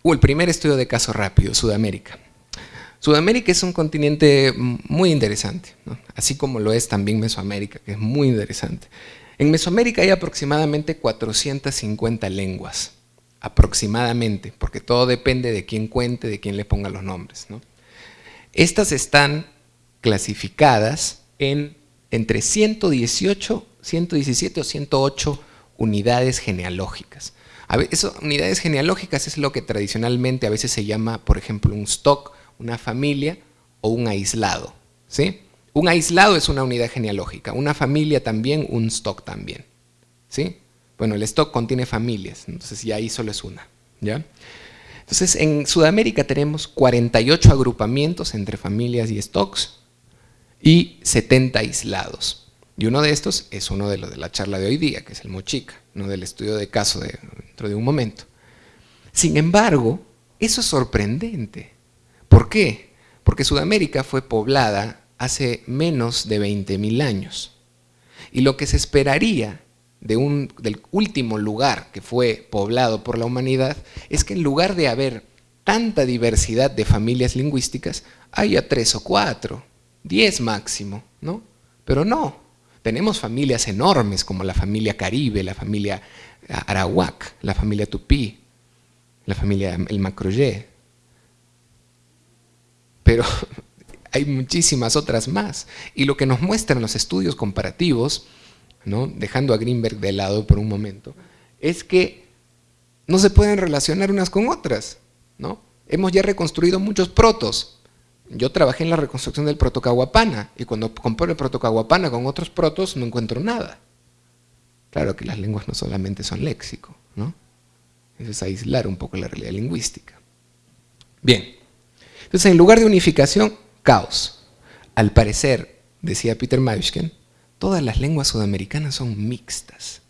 Uh, el primer estudio de caso rápido, Sudamérica. Sudamérica es un continente muy interesante, así como lo es también Mesoamérica, que es muy interesante. En Mesoamérica hay aproximadamente 450 lenguas, aproximadamente, porque todo depende de quién cuente, de quién le ponga los nombres. Estas están clasificadas en entre 118, 117 o 108 unidades genealógicas. Eso, unidades genealógicas es lo que tradicionalmente a veces se llama, por ejemplo, un stock, una familia o un aislado. ¿sí? Un aislado es una unidad genealógica, una familia también, un stock también. ¿sí? Bueno, el stock contiene familias, entonces ya ahí solo es una. ¿ya? Entonces, en Sudamérica tenemos 48 agrupamientos entre familias y stocks y 70 aislados. Y uno de estos es uno de los de la charla de hoy día, que es el Mochica, no del estudio de caso de, dentro de un momento. Sin embargo, eso es sorprendente. ¿Por qué? Porque Sudamérica fue poblada hace menos de 20.000 años. Y lo que se esperaría de un, del último lugar que fue poblado por la humanidad es que en lugar de haber tanta diversidad de familias lingüísticas, haya tres o cuatro, diez máximo, ¿no? Pero no, tenemos familias enormes como la familia Caribe, la familia Arawak, la familia Tupí, la familia El Macroyé. Pero hay muchísimas otras más. Y lo que nos muestran los estudios comparativos, ¿no? dejando a Greenberg de lado por un momento, es que no se pueden relacionar unas con otras. ¿no? Hemos ya reconstruido muchos protos, yo trabajé en la reconstrucción del protocaguapana y cuando comparo el protocaguapana con otros protos no encuentro nada. Claro que las lenguas no solamente son léxico, ¿no? Eso es aislar un poco la realidad lingüística. Bien, entonces en lugar de unificación, caos. Al parecer, decía Peter Mauschken, todas las lenguas sudamericanas son mixtas,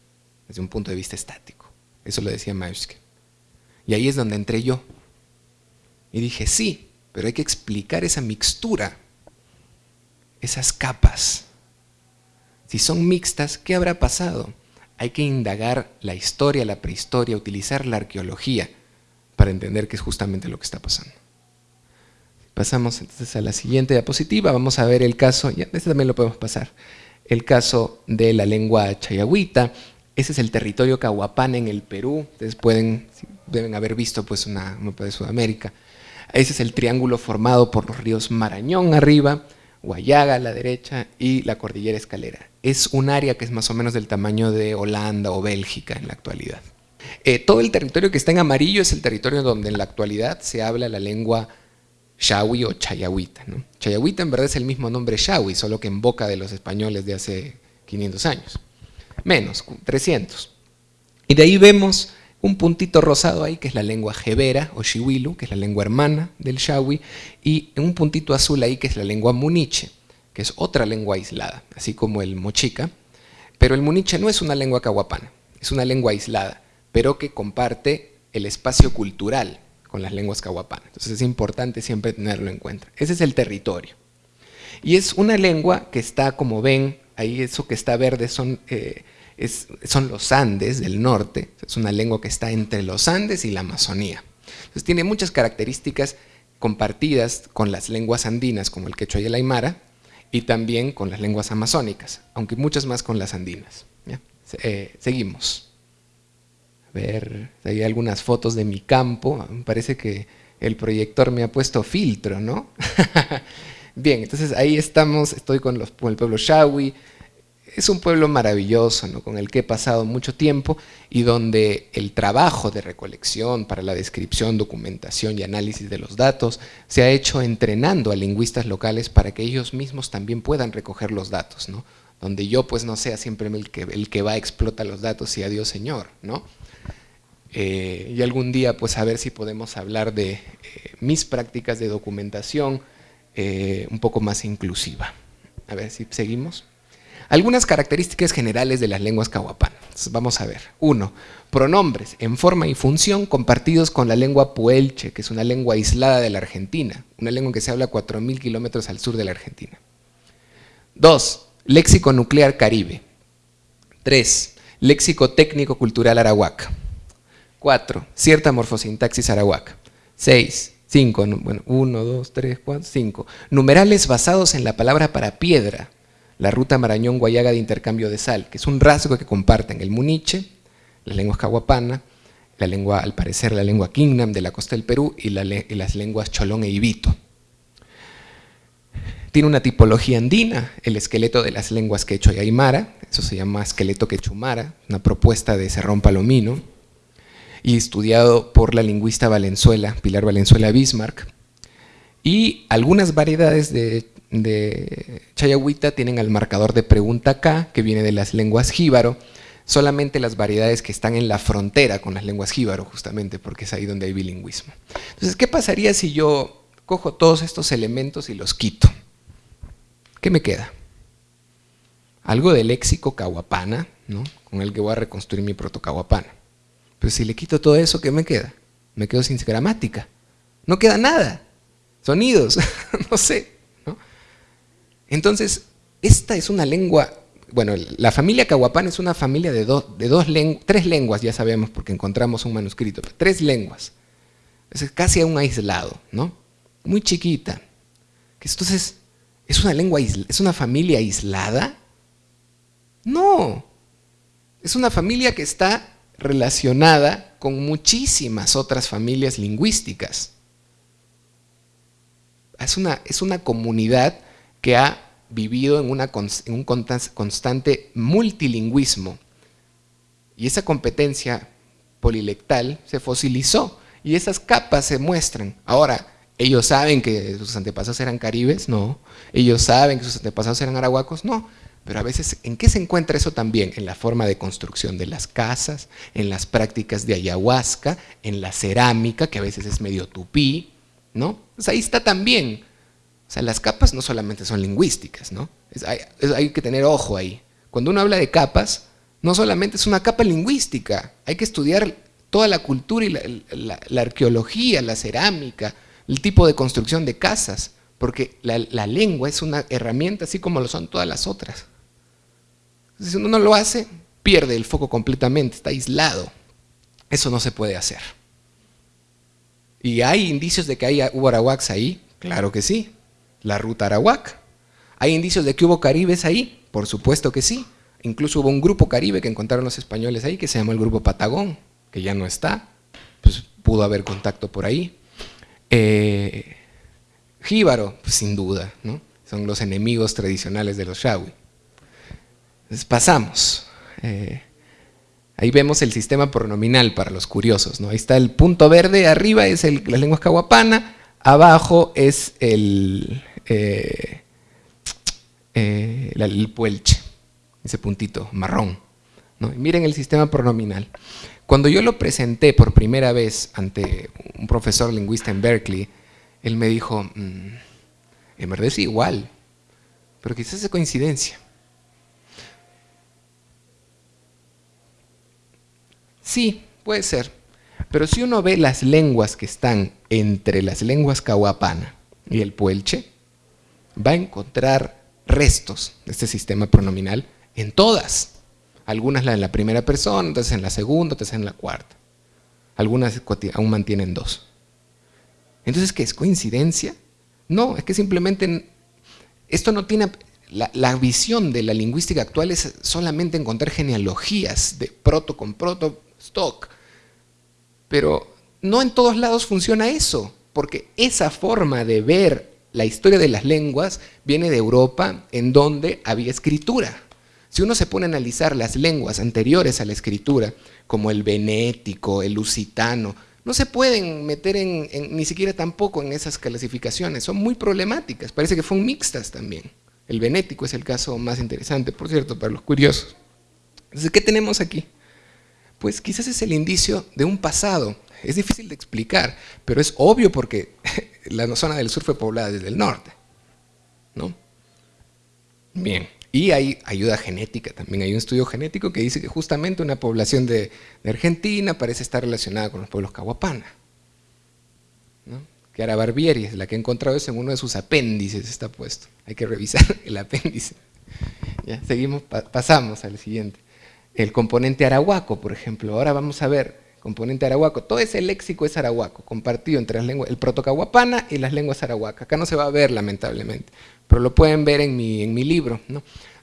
desde un punto de vista estático. Eso lo decía Mauschken. Y ahí es donde entré yo. Y dije, sí, pero hay que explicar esa mixtura, esas capas. Si son mixtas, ¿qué habrá pasado? Hay que indagar la historia, la prehistoria, utilizar la arqueología para entender qué es justamente lo que está pasando. Pasamos entonces a la siguiente diapositiva, vamos a ver el caso, ya, este también lo podemos pasar, el caso de la lengua chayahuita, ese es el territorio Cahuapán en el Perú, ustedes pueden, deben haber visto pues una mapa de Sudamérica, ese es el triángulo formado por los ríos Marañón arriba, Guayaga a la derecha y la cordillera Escalera. Es un área que es más o menos del tamaño de Holanda o Bélgica en la actualidad. Eh, todo el territorio que está en amarillo es el territorio donde en la actualidad se habla la lengua Shawi o Chayahuita. ¿no? Chayahuita en verdad es el mismo nombre Shawi, solo que en boca de los españoles de hace 500 años. Menos, 300. Y de ahí vemos un puntito rosado ahí, que es la lengua jebera o shiwilu, que es la lengua hermana del shawi, y un puntito azul ahí, que es la lengua muniche, que es otra lengua aislada, así como el mochica. Pero el muniche no es una lengua cahuapana, es una lengua aislada, pero que comparte el espacio cultural con las lenguas cahuapanas. Entonces es importante siempre tenerlo en cuenta. Ese es el territorio. Y es una lengua que está, como ven, ahí eso que está verde son... Eh, son los Andes del norte, es una lengua que está entre los Andes y la Amazonía. Entonces tiene muchas características compartidas con las lenguas andinas como el quechua y el aymara y también con las lenguas amazónicas, aunque muchas más con las andinas. Eh, seguimos. Ver, hay algunas fotos de mi campo, parece que el proyector me ha puesto filtro, ¿no? Bien, entonces ahí estamos, estoy con, los, con el pueblo Shawi, es un pueblo maravilloso, ¿no? con el que he pasado mucho tiempo y donde el trabajo de recolección para la descripción, documentación y análisis de los datos se ha hecho entrenando a lingüistas locales para que ellos mismos también puedan recoger los datos, ¿no? donde yo pues no sea siempre el que, el que va a explotar los datos y adiós señor. ¿no? Eh, y algún día pues a ver si podemos hablar de eh, mis prácticas de documentación eh, un poco más inclusiva. A ver si seguimos. Algunas características generales de las lenguas cahuapanas. Vamos a ver. Uno, pronombres en forma y función compartidos con la lengua puelche, que es una lengua aislada de la Argentina, una lengua que se habla a 4.000 kilómetros al sur de la Argentina. Dos, léxico nuclear caribe. Tres, léxico técnico cultural arahuaca. Cuatro, cierta morfosintaxis arahuaca. Seis, cinco, bueno, uno, dos, tres, cuatro, cinco. Numerales basados en la palabra para piedra, la ruta Marañón-Guayaga de intercambio de sal, que es un rasgo que comparten el muniche, la lengua cahuapana, la lengua, al parecer, la lengua Kingnam de la costa del Perú y, las lenguas cholón e ibito. Tiene una tipología andina, el esqueleto de las lenguas quechua y aymara, eso se llama esqueleto quechumara, una propuesta de Cerrón Palomino, y estudiado por la lingüista Valenzuela, Pilar Valenzuela Bismarck, y algunas variedades de Chayahuita tienen al marcador de pregunta K, que viene de las lenguas jíbaro, solamente las variedades que están en la frontera con las lenguas jíbaro, justamente, porque es ahí donde hay bilingüismo. Entonces, ¿qué pasaría si yo cojo todos estos elementos y los quito? ¿Qué me queda? Algo de léxico cahuapana, ¿no? con el que voy a reconstruir mi proto-cahuapana. Pero si le quito todo eso, ¿qué me queda? Me quedo sin gramática. No queda nada. Sonidos, no sé. Entonces, esta es una lengua, bueno, la familia Cahuapán es una familia de, de dos tres lenguas, ya sabemos porque encontramos un manuscrito, tres lenguas. Es casi un aislado, ¿no? Muy chiquita. Entonces, ¿es una lengua, es una familia aislada? No, es una familia que está relacionada con muchísimas otras familias lingüísticas. Es una, es una comunidad que ha vivido en, una, un constante multilingüismo. Y esa competencia polilectal se fosilizó y esas capas se muestran. Ahora, ¿ellos saben que sus antepasados eran caribes? No. ¿Ellos saben que sus antepasados eran arahuacos? No. Pero a veces, ¿en qué se encuentra eso también? En la forma de construcción de las casas, en las prácticas de ayahuasca, en la cerámica, que a veces es medio tupí, ¿no? Pues ahí está también o sea, las capas no solamente son lingüísticas, ¿no? hay, que tener ojo ahí. Cuando uno habla de capas, no solamente es una capa lingüística, hay que estudiar toda la cultura y la, arqueología, la cerámica, el tipo de construcción de casas, porque la, la lengua es una herramienta así como lo son todas las otras. Si uno no lo hace, pierde el foco completamente, está aislado. Eso no se puede hacer. ¿Y hay indicios de que hay, hubo arawaks ahí? Claro que sí. La ruta arawak. ¿Hay indicios de que hubo caribes ahí? Por supuesto que sí. Incluso hubo un grupo caribe que encontraron los españoles ahí, que se llamó el Grupo Patagón, que ya no está. Pues pudo haber contacto por ahí. Eh, jíbaro, pues sin duda, ¿no? son los enemigos tradicionales de los Shawi. Pasamos. Eh, Ahí vemos el sistema pronominal para los curiosos. ¿no? Ahí está el punto verde, arriba es el, las lenguas cahuapana, abajo es el, eh, eh, el puelche, ese puntito marrón. miren el sistema pronominal. Cuando yo lo presenté por primera vez ante un profesor lingüista en Berkeley, él me dijo, mm, en verdad es igual, pero quizás es coincidencia. Sí, puede ser. Pero si uno ve las lenguas que están entre las lenguas cahuapana y el puelche, va a encontrar restos de este sistema pronominal en todas. Algunas en la primera persona, otras en la segunda, otras en la cuarta. Algunas aún mantienen dos. Entonces, ¿qué es coincidencia? No, es que simplemente esto no tiene... La, la, visión de la lingüística actual es solamente encontrar genealogías de proto con proto, stock. Pero no en todos lados funciona eso, porque esa forma de ver la historia de las lenguas viene de Europa, en donde había escritura. Si uno se pone a analizar las lenguas anteriores a la escritura, como el venético, el lusitano, no se pueden meter en, ni siquiera tampoco en esas clasificaciones, son muy problemáticas, parece que fueron mixtas también. El venético es el caso más interesante, por cierto, para los curiosos. Entonces, ¿qué tenemos aquí? Pues quizás es el indicio de un pasado. Es difícil de explicar, pero es obvio porque la zona del sur fue poblada desde el norte. ¿no? Bien, y hay ayuda genética también. Hay un estudio genético que dice que justamente una población de, Argentina parece estar relacionada con los pueblos cahuapana. ¿no? Que Barbieri, la que he encontrado es en uno de sus apéndices, está puesto. Hay que revisar el apéndice. Ya, seguimos, pasamos al siguiente el componente arahuaco, por ejemplo. Ahora vamos a ver componente arahuaco. Todo ese léxico es arahuaco, compartido entre las lenguas, el protocahuapana y las lenguas arahuacas. Acá no se va a ver, lamentablemente, pero lo pueden ver en mi, en mi libro.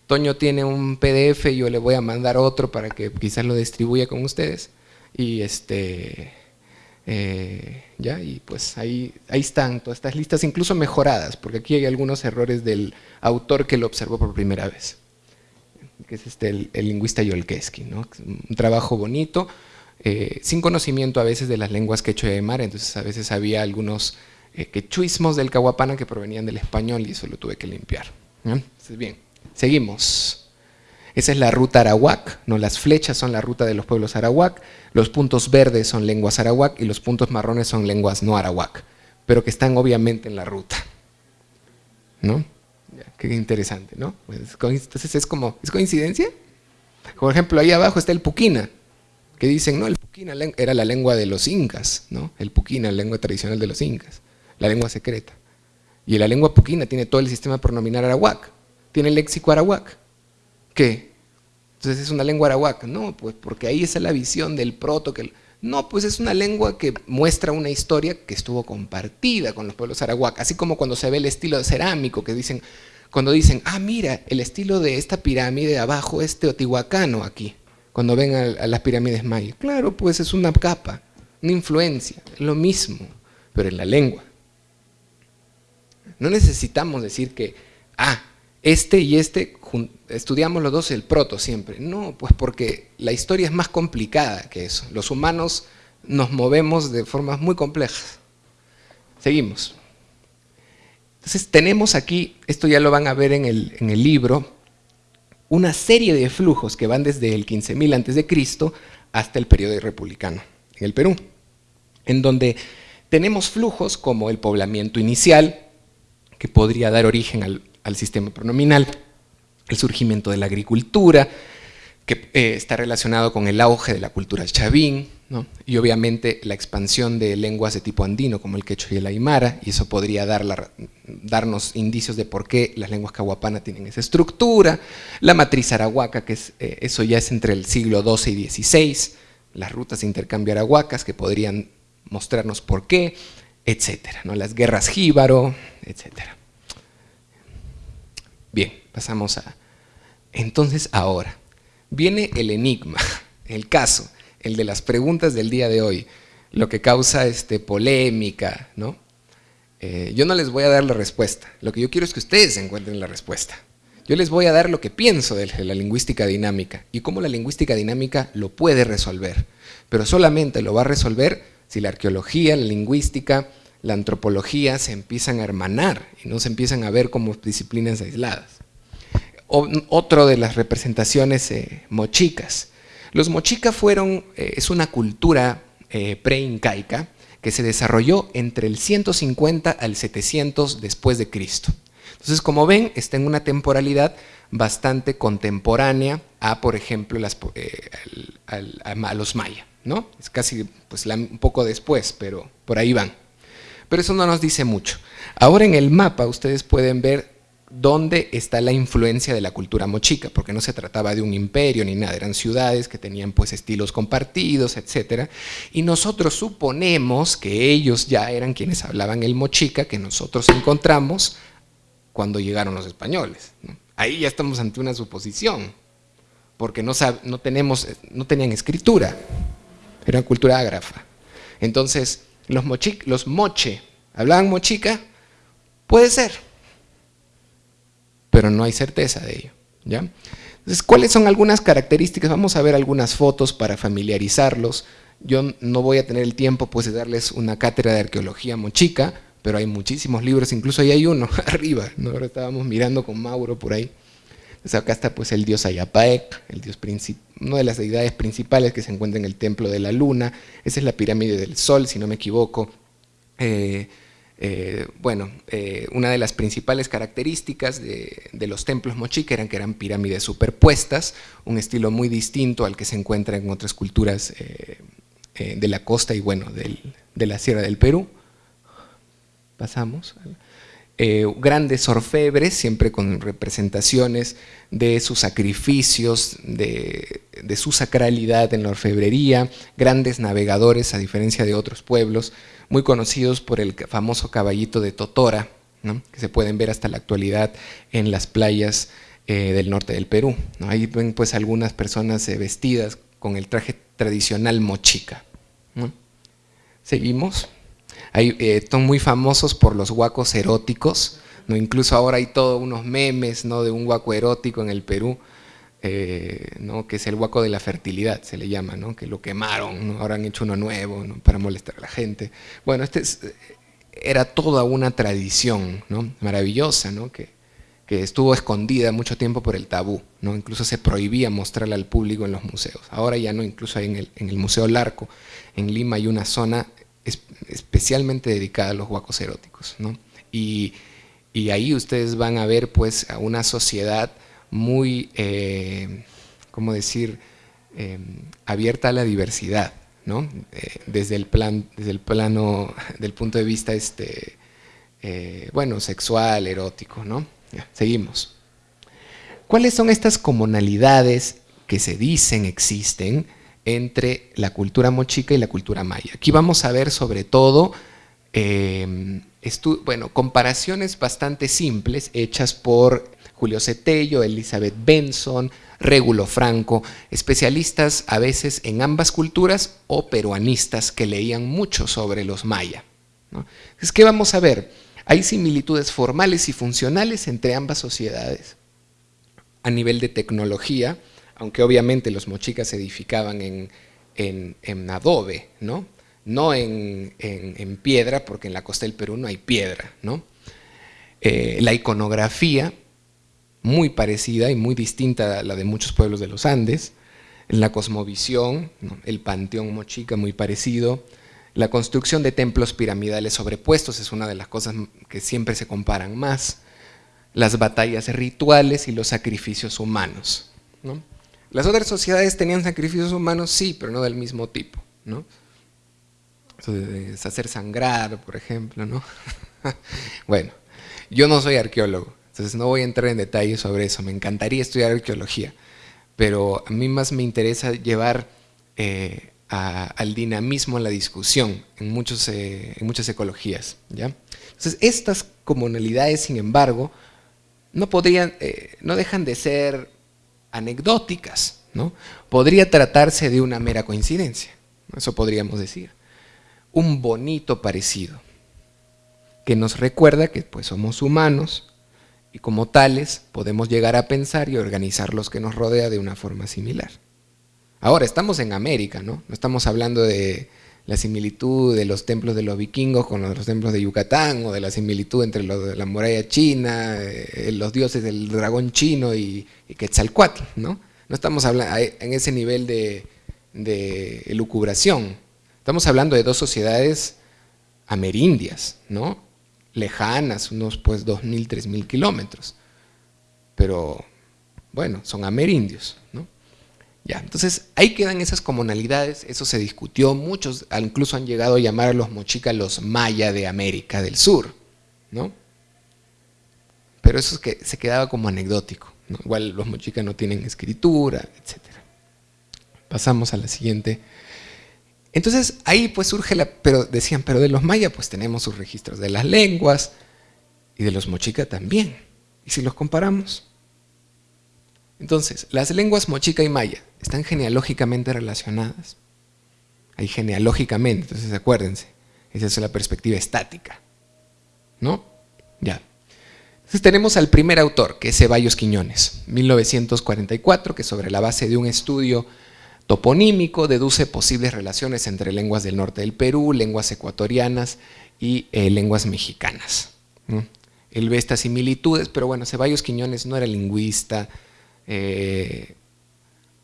Toño tiene un PDF, yo le voy a mandar otro para que quizás lo distribuya con ustedes. Y este... Eh, ya, y pues ahí, ahí están todas estas listas, incluso mejoradas, porque aquí hay algunos errores del autor que lo observó por primera vez que es este, el, lingüista Yolkeski, ¿no? un trabajo bonito, eh, sin conocimiento a veces de las lenguas quechua y mar, entonces a veces había algunos eh, quechuismos del cahuapana que provenían del español y eso lo tuve que limpiar. Entonces, bien, seguimos. Esa es la ruta arawak, ¿no? las flechas son la ruta de los pueblos arawak, los puntos verdes son lenguas arawak y los puntos marrones son lenguas no arawak, pero que están obviamente en la ruta. ¿no? Qué interesante, ¿no? Pues, entonces es como, ¿es coincidencia? Por ejemplo, ahí abajo está el Puquina, que dicen, no, el Puquina era la lengua de los incas, ¿no? El Puquina, la lengua tradicional de los incas, la lengua secreta. Y la lengua Puquina tiene todo el sistema pronominal arawak, tiene el léxico arawak. ¿Qué? Entonces es una lengua arawak. No, pues porque ahí está la visión del proto que... No, pues es una lengua que muestra una historia que estuvo compartida con los pueblos arawak, así como cuando se ve el estilo cerámico que dicen, cuando dicen, ah, mira, el estilo de esta pirámide de abajo es teotihuacano aquí, cuando ven a, las pirámides mayas. Claro, pues es una capa, una influencia, lo mismo, pero en la lengua. No necesitamos decir que, ah, este y este, estudiamos los dos el proto siempre. No, pues porque la historia es más complicada que eso. Los humanos nos movemos de formas muy complejas. Seguimos. Entonces tenemos aquí, esto ya lo van a ver en el, en el libro, una serie de flujos que van desde el 15.000 a.C. hasta el periodo republicano en el Perú, en donde tenemos flujos como el poblamiento inicial, que podría dar origen al, al sistema pronominal, el surgimiento de la agricultura, que eh, está relacionado con el auge de la cultura chavín, y obviamente la expansión de lenguas de tipo andino como el quechua y el aymara, y eso podría dar darnos indicios de por qué las lenguas cahuapana tienen esa estructura, la matriz arahuaca, que eh, eso ya es entre el siglo XII y XVI, las rutas de intercambio arahuacas que podrían mostrarnos por qué, etcétera, ¿no? las guerras jíbaro, etcétera. Bien, pasamos a... Entonces ahora, viene el enigma, el caso, el de las preguntas del día de hoy, lo que causa este, polémica, ¿no? Eh, yo no les voy a dar la respuesta, lo que yo quiero es que ustedes encuentren la respuesta. Yo les voy a dar lo que pienso de la lingüística dinámica y cómo la lingüística dinámica lo puede resolver, pero solamente lo va a resolver si la arqueología, la lingüística, la antropología se empiezan a hermanar y no se empiezan a ver como disciplinas aisladas. Otro de las representaciones eh, mochicas. Los mochicas fueron, eh, es una cultura eh, pre-incaica que se desarrolló entre el 150 al 700 después de Cristo. Entonces, como ven, está en una temporalidad bastante contemporánea a, por ejemplo, a, los mayas. ¿no? Es casi pues, un poco después, pero por ahí van. Pero eso no nos dice mucho. Ahora en el mapa ustedes pueden ver dónde está la influencia de la cultura mochica, porque no se trataba de un imperio ni nada, eran ciudades que tenían pues estilos compartidos, etc. Y nosotros suponemos que ellos ya eran quienes hablaban el mochica que nosotros encontramos cuando llegaron los españoles. Ahí ya estamos ante una suposición, porque no, no, tenemos, no tenían escritura, era cultura ágrafa. Entonces, los, los moche, ¿hablaban mochica? Puede ser, pero no hay certeza de ello. ¿ya? Entonces, ¿cuáles son algunas características? Vamos a ver algunas fotos para familiarizarlos. Yo no voy a tener el tiempo pues, de darles una cátedra de arqueología mochica, pero hay muchísimos libros, incluso ahí hay uno arriba, ¿no? ahora estábamos mirando con Mauro por ahí. Entonces acá está pues el dios Ayapaek, el dios una de las deidades principales que se encuentra en el templo de la luna, esa es la pirámide del sol, si no me equivoco. Eh, eh, bueno, eh, una de las principales características de, los templos mochica eran que eran pirámides superpuestas, un estilo muy distinto al que se encuentra en otras culturas de la costa y bueno, de la sierra del Perú. Pasamos. Eh, grandes orfebres, siempre con representaciones de sus sacrificios, de, su sacralidad en la orfebrería, grandes navegadores a diferencia de otros pueblos, muy conocidos por el famoso caballito de Totora, que se pueden ver hasta la actualidad en las playas eh, del norte del Perú. Ahí ven pues algunas personas eh, vestidas con el traje tradicional mochica. Seguimos. Eh, son muy famosos por los guacos eróticos, ¿no? incluso ahora hay todos unos memes ¿no? de un guaco erótico en el Perú, eh, ¿no? que es el guaco de la fertilidad, se le llama, ¿no? que lo quemaron, ahora han hecho uno nuevo para molestar a la gente. Bueno, este era toda una tradición ¿no? maravillosa, ¿no? Que, que estuvo escondida mucho tiempo por el tabú, ¿no? incluso se prohibía mostrarla al público en los museos. Ahora ya no, incluso en el, en el Museo Larco, en Lima hay una zona especialmente dedicada a los huacos eróticos. Y, ahí ustedes van a ver pues a una sociedad muy, eh, ¿cómo decir?, em, abierta a la diversidad, ¿no? Eh, desde, el plan, desde el plano, del punto de vista, este, eh, bueno, sexual, erótico, ¿no? seguimos. ¿Cuáles son estas comunalidades que se dicen existen entre la cultura mochica y la cultura maya. Aquí vamos a ver sobre todo em, bueno, comparaciones bastante simples hechas por Julio Cetello, Elizabeth Benson, Régulo Franco, especialistas a veces en ambas culturas o peruanistas que leían mucho sobre los maya. Es que vamos a ver, hay similitudes formales y funcionales entre ambas sociedades. A nivel de tecnología, aunque obviamente los mochicas se edificaban en, adobe, ¿no? no en, piedra, porque en la costa del Perú no hay piedra. ¿no? Eh, la iconografía, muy parecida y muy distinta a la de muchos pueblos de los Andes, en la cosmovisión, el panteón mochica muy parecido, la construcción de templos piramidales sobrepuestos es una de las cosas que siempre se comparan más, las batallas rituales y los sacrificios humanos. ¿no? Las otras sociedades tenían sacrificios humanos, sí, pero no del mismo tipo, ¿no? hacer sangrar, por ejemplo, ¿no? bueno, yo no soy arqueólogo, entonces no voy a entrar en detalles sobre eso, me encantaría estudiar arqueología, pero a mí más me interesa llevar eh, al dinamismo la discusión en, muchos, eh, en muchas ecologías, ¿ya? Entonces, estas comunalidades, sin embargo, no, podrían, eh, no dejan de ser anecdóticas, ¿no? Podría tratarse de una mera coincidencia, eso podríamos decir. Un bonito parecido, que nos recuerda que pues, somos humanos y como tales podemos llegar a pensar y organizar los que nos rodea de una forma similar. Ahora, estamos en América, ¿no? No estamos hablando de la similitud de los templos de los vikingos con los, templos de Yucatán, o de la similitud entre la muralla china, eh, los dioses del dragón chino y, Quetzalcoatl, ¿no? No estamos hablando en ese nivel de, de elucubración. Estamos hablando de dos sociedades amerindias, ¿no? Lejanas, unos pues 2.000, 3.000 kilómetros. Pero, bueno, son amerindios, ¿no? Entonces ahí quedan esas comunalidades, eso se discutió, muchos incluso han llegado a llamar a los mochicas los maya de América del Sur, ¿no? Pero eso se quedaba como anecdótico, igual los mochicas no tienen escritura, etc. Pasamos a la siguiente. Entonces ahí pues surge la, pero decían, pero de los mayas pues tenemos sus registros de las lenguas y de los mochicas también. ¿Y si los comparamos? Entonces, las lenguas mochica y maya están genealógicamente relacionadas. Ahí genealógicamente, entonces acuérdense, esa es la perspectiva estática. ¿No? Ya. Entonces tenemos al primer autor, que es Ceballos Quiñones, 1944, que sobre la base de un estudio toponímico deduce posibles relaciones entre lenguas del norte del Perú, lenguas ecuatorianas y eh, lenguas mexicanas. Él ve estas similitudes, pero bueno, Ceballos Quiñones no era lingüista, eh,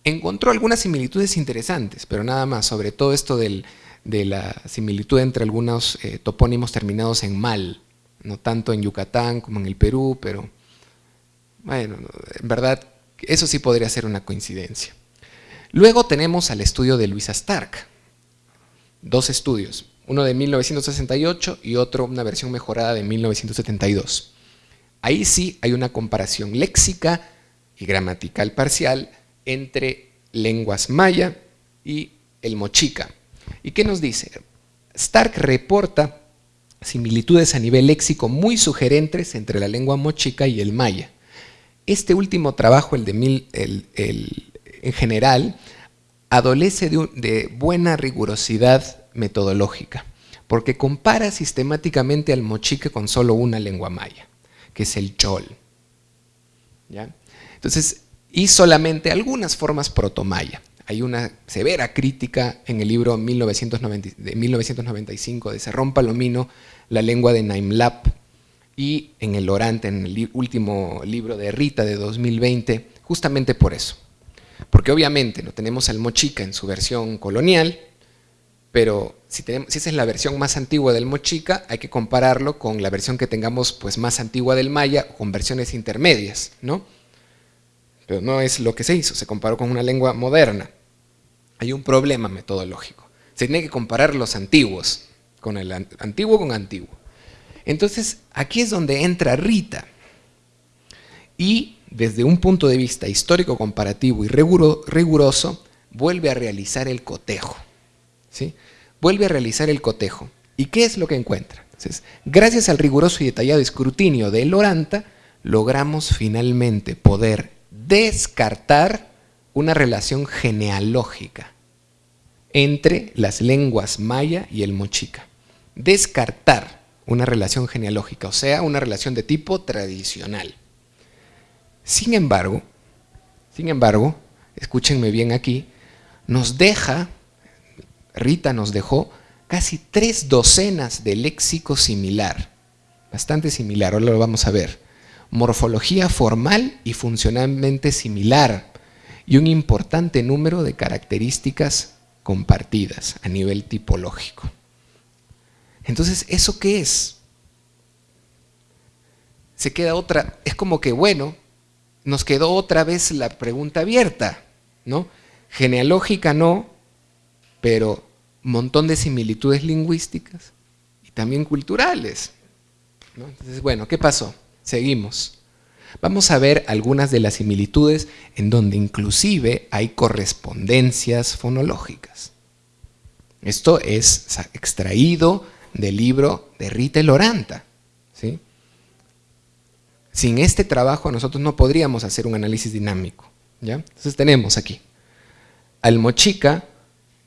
encontró algunas similitudes interesantes, pero nada más, sobre todo esto de la similitud entre algunos eh, topónimos terminados en mal, no tanto en Yucatán como en el Perú, pero bueno, en verdad eso sí podría ser una coincidencia. Luego tenemos al estudio de Luisa Stark, dos estudios, uno de 1968 y otro, una versión mejorada de 1972. Ahí sí hay una comparación léxica y gramatical parcial entre lenguas maya y el mochica. ¿Y qué nos dice? Stark reporta similitudes a nivel léxico muy sugerentes entre la lengua mochica y el maya. Este último trabajo, el de mil, en general, adolece de, de buena rigurosidad metodológica, porque compara sistemáticamente al mochica con solo una lengua maya, que es el chol. ¿Ya? Entonces, y solamente algunas formas protomaya. Hay una severa crítica en el libro de 1995 de Serrón Palomino, La lengua de Naimlap, y en el Orante, en el último libro de Rita de 2020, justamente por eso. Porque obviamente no tenemos al mochica en su versión colonial, pero si, si esa es la versión más antigua del mochica, hay que compararlo con la versión que tengamos pues, más antigua del maya, con versiones intermedias, ¿no? Pero no es lo que se hizo, se comparó con una lengua moderna. Hay un problema metodológico. Se tiene que comparar los antiguos, con el antiguo con antiguo. Entonces, aquí es donde entra Rita. Y desde un punto de vista histórico, comparativo y riguroso, vuelve a realizar el cotejo. ¿sí? Vuelve a realizar el cotejo. ¿Y qué es lo que encuentra? Entonces, gracias al riguroso y detallado escrutinio de Loranta, logramos finalmente poder descartar una relación genealógica entre las lenguas maya y el mochica. Descartar una relación genealógica, o sea, una relación de tipo tradicional. Sin embargo, sin embargo, escúchenme bien aquí, nos deja, Rita nos dejó casi tres docenas de léxico similar, bastante similar, ahora lo vamos a ver morfología formal y funcionalmente similar y un importante número de características compartidas a nivel tipológico. Entonces, ¿eso qué es? Se queda otra, es como que, bueno, nos quedó otra vez la pregunta abierta. ¿no? Genealógica no, pero montón de similitudes lingüísticas y también culturales. Entonces, bueno, ¿qué pasó? Seguimos. Vamos a ver algunas de las similitudes en donde inclusive hay correspondencias fonológicas. Esto es extraído del libro de Rita Loranta. ¿sí? Sin este trabajo nosotros no podríamos hacer un análisis dinámico. ¿ya? Entonces tenemos aquí al mochica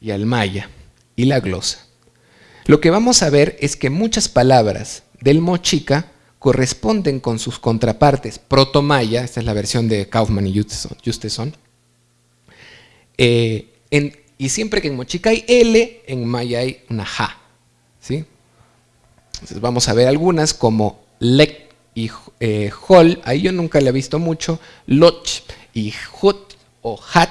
y al maya y la glosa. Lo que vamos a ver es que muchas palabras del mochica corresponden con sus contrapartes proto-maya, esta es la versión de Kaufman y Justeson, eh, y siempre que en mochica hay L, en maya hay una ja. ¿sí? Entonces vamos a ver algunas como lek y eh, hol, ahí yo nunca le he visto mucho, loch y hut o hat,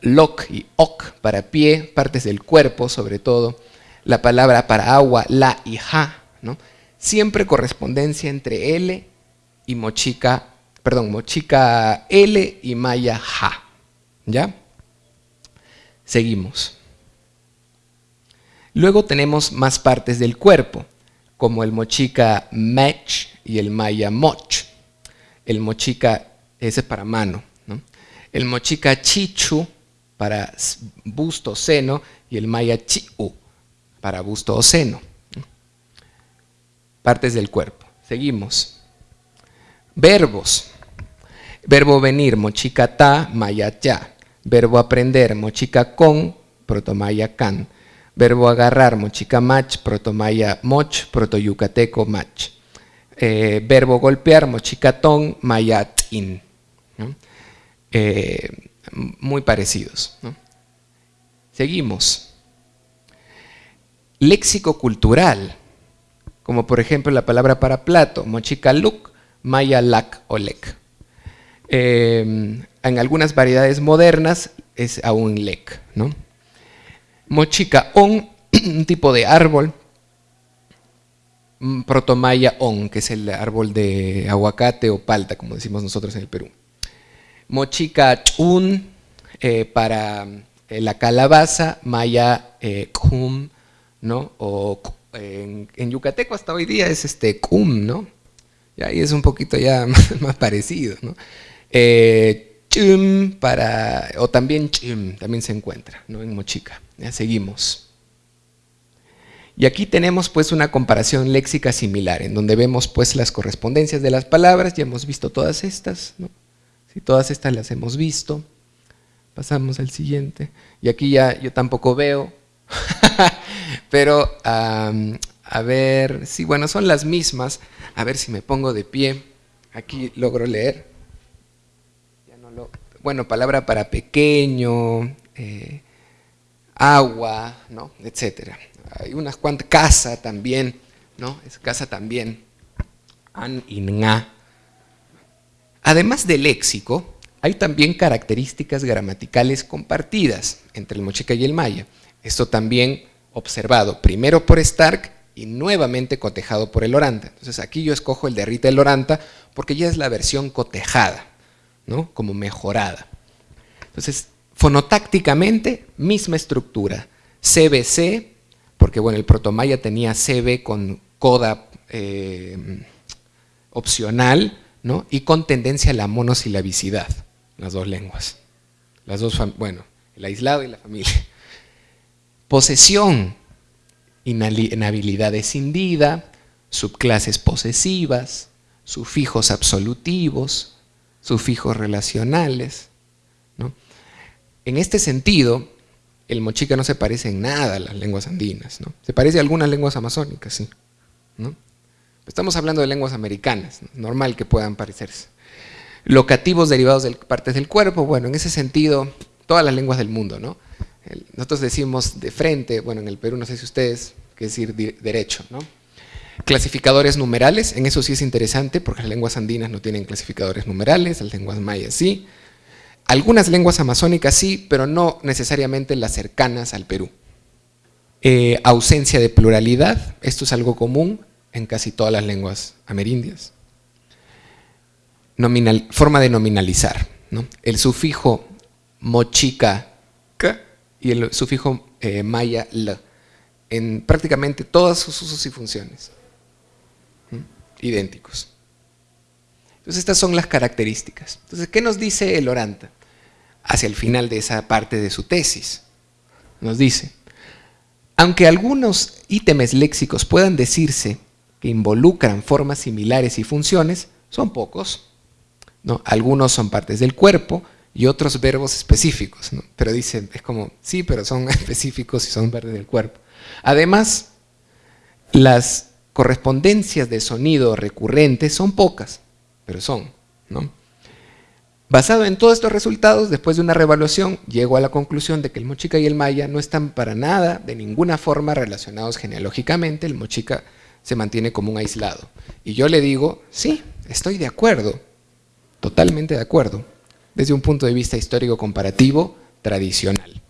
lok y ok para pie, partes del cuerpo sobre todo, la palabra para agua, la y ja, ¿no? Siempre correspondencia entre L y mochica, perdón, mochica L y maya ja. ¿Ya? Seguimos. Luego tenemos más partes del cuerpo, como el mochica mech y el maya moch. El mochica, ese es para mano. ¿no? El mochica chichu para busto o seno y el maya chiu para busto o seno partes del cuerpo. Seguimos. Verbos. Verbo venir, mochica ta, maya ya. Verbo aprender, mochica con, protomaya can. Verbo agarrar, mochica mach, protomaya moch, protoyucateco mach. Eh, verbo golpear, mochica ton, maya in. Eh, muy parecidos. Seguimos. Léxico cultural como por ejemplo la palabra para plato, mochikaluk, maya lak o lek. Em, en algunas variedades modernas es aún lek. ¿no? Mochica on, un tipo de árbol, mm, protomaya on, que es el árbol de aguacate o palta, como decimos nosotros en el Perú. Mochica chun, eh, para eh, la calabaza, maya eh, kum, ¿no? o en, yucateco hasta hoy día es este cum, ¿no? Y ahí es un poquito ya más, parecido, ¿no? Eh, chum para, o también chum, también se encuentra, ¿no? En mochica. Ya seguimos. Y aquí tenemos pues una comparación léxica similar, en donde vemos pues las correspondencias de las palabras, ya hemos visto todas estas, ¿no? Si todas estas las hemos visto. Pasamos al siguiente. Y aquí ya yo tampoco veo, Pero, a ver, sí, bueno, son las mismas. A ver si me pongo de pie. Aquí logro leer. bueno, palabra para pequeño, eh, agua, ¿no? Etcétera. Hay unas cuantas, casa también, ¿no? Es casa también. An y nga. Además del léxico, hay también características gramaticales compartidas entre el mochica y el maya. Esto también observado primero por Stark y nuevamente cotejado por el Oranta. Entonces aquí yo escojo el de Rita el Oranta porque ya es la versión cotejada, ¿no? como mejorada. Entonces, fonotácticamente, misma estructura. CBC, porque bueno, el protomaya tenía CB con coda eh, opcional, ¿no? y con tendencia a la monosilabicidad, las dos lenguas. Las dos, bueno, el aislado y la familia. Posesión, inhabilidad escindida, subclases posesivas, sufijos absolutivos, sufijos relacionales. En este sentido, el mochica no se parece en nada a las lenguas andinas. ¿no? Se parece a algunas lenguas amazónicas, sí. Estamos hablando de lenguas americanas, normal que puedan parecerse. Locativos derivados de partes del cuerpo, bueno, en ese sentido, todas las lenguas del mundo, ¿no? Nosotros decimos de frente, bueno, en el Perú no sé si ustedes, qué decir derecho, ¿no? Clasificadores numerales, en eso sí es interesante porque las lenguas andinas no tienen clasificadores numerales, las lenguas mayas sí. Algunas lenguas amazónicas sí, pero no necesariamente las cercanas al Perú. Eh, ausencia de pluralidad, esto es algo común en casi todas las lenguas amerindias. forma de nominalizar, ¿no? El sufijo mochica y el sufijo eh, maya en prácticamente todos sus usos y funciones. Idénticos. Entonces estas son las características. Entonces, ¿qué nos dice el oranta? Hacia el final de esa parte de su tesis. Nos dice, aunque algunos ítems léxicos puedan decirse que involucran formas similares y funciones, son pocos. ¿no? Algunos son partes del cuerpo y otros verbos específicos. Pero dicen, es como, sí, pero son específicos y son partes del cuerpo. Además, las correspondencias de sonido recurrentes son pocas, pero son. ¿no? Basado en todos estos resultados, después de una revaluación, llego a la conclusión de que el mochica y el maya no están para nada, de ninguna forma relacionados genealógicamente, el mochica se mantiene como un aislado. Y yo le digo, sí, estoy de acuerdo, totalmente de acuerdo, desde un punto de vista histórico comparativo tradicional.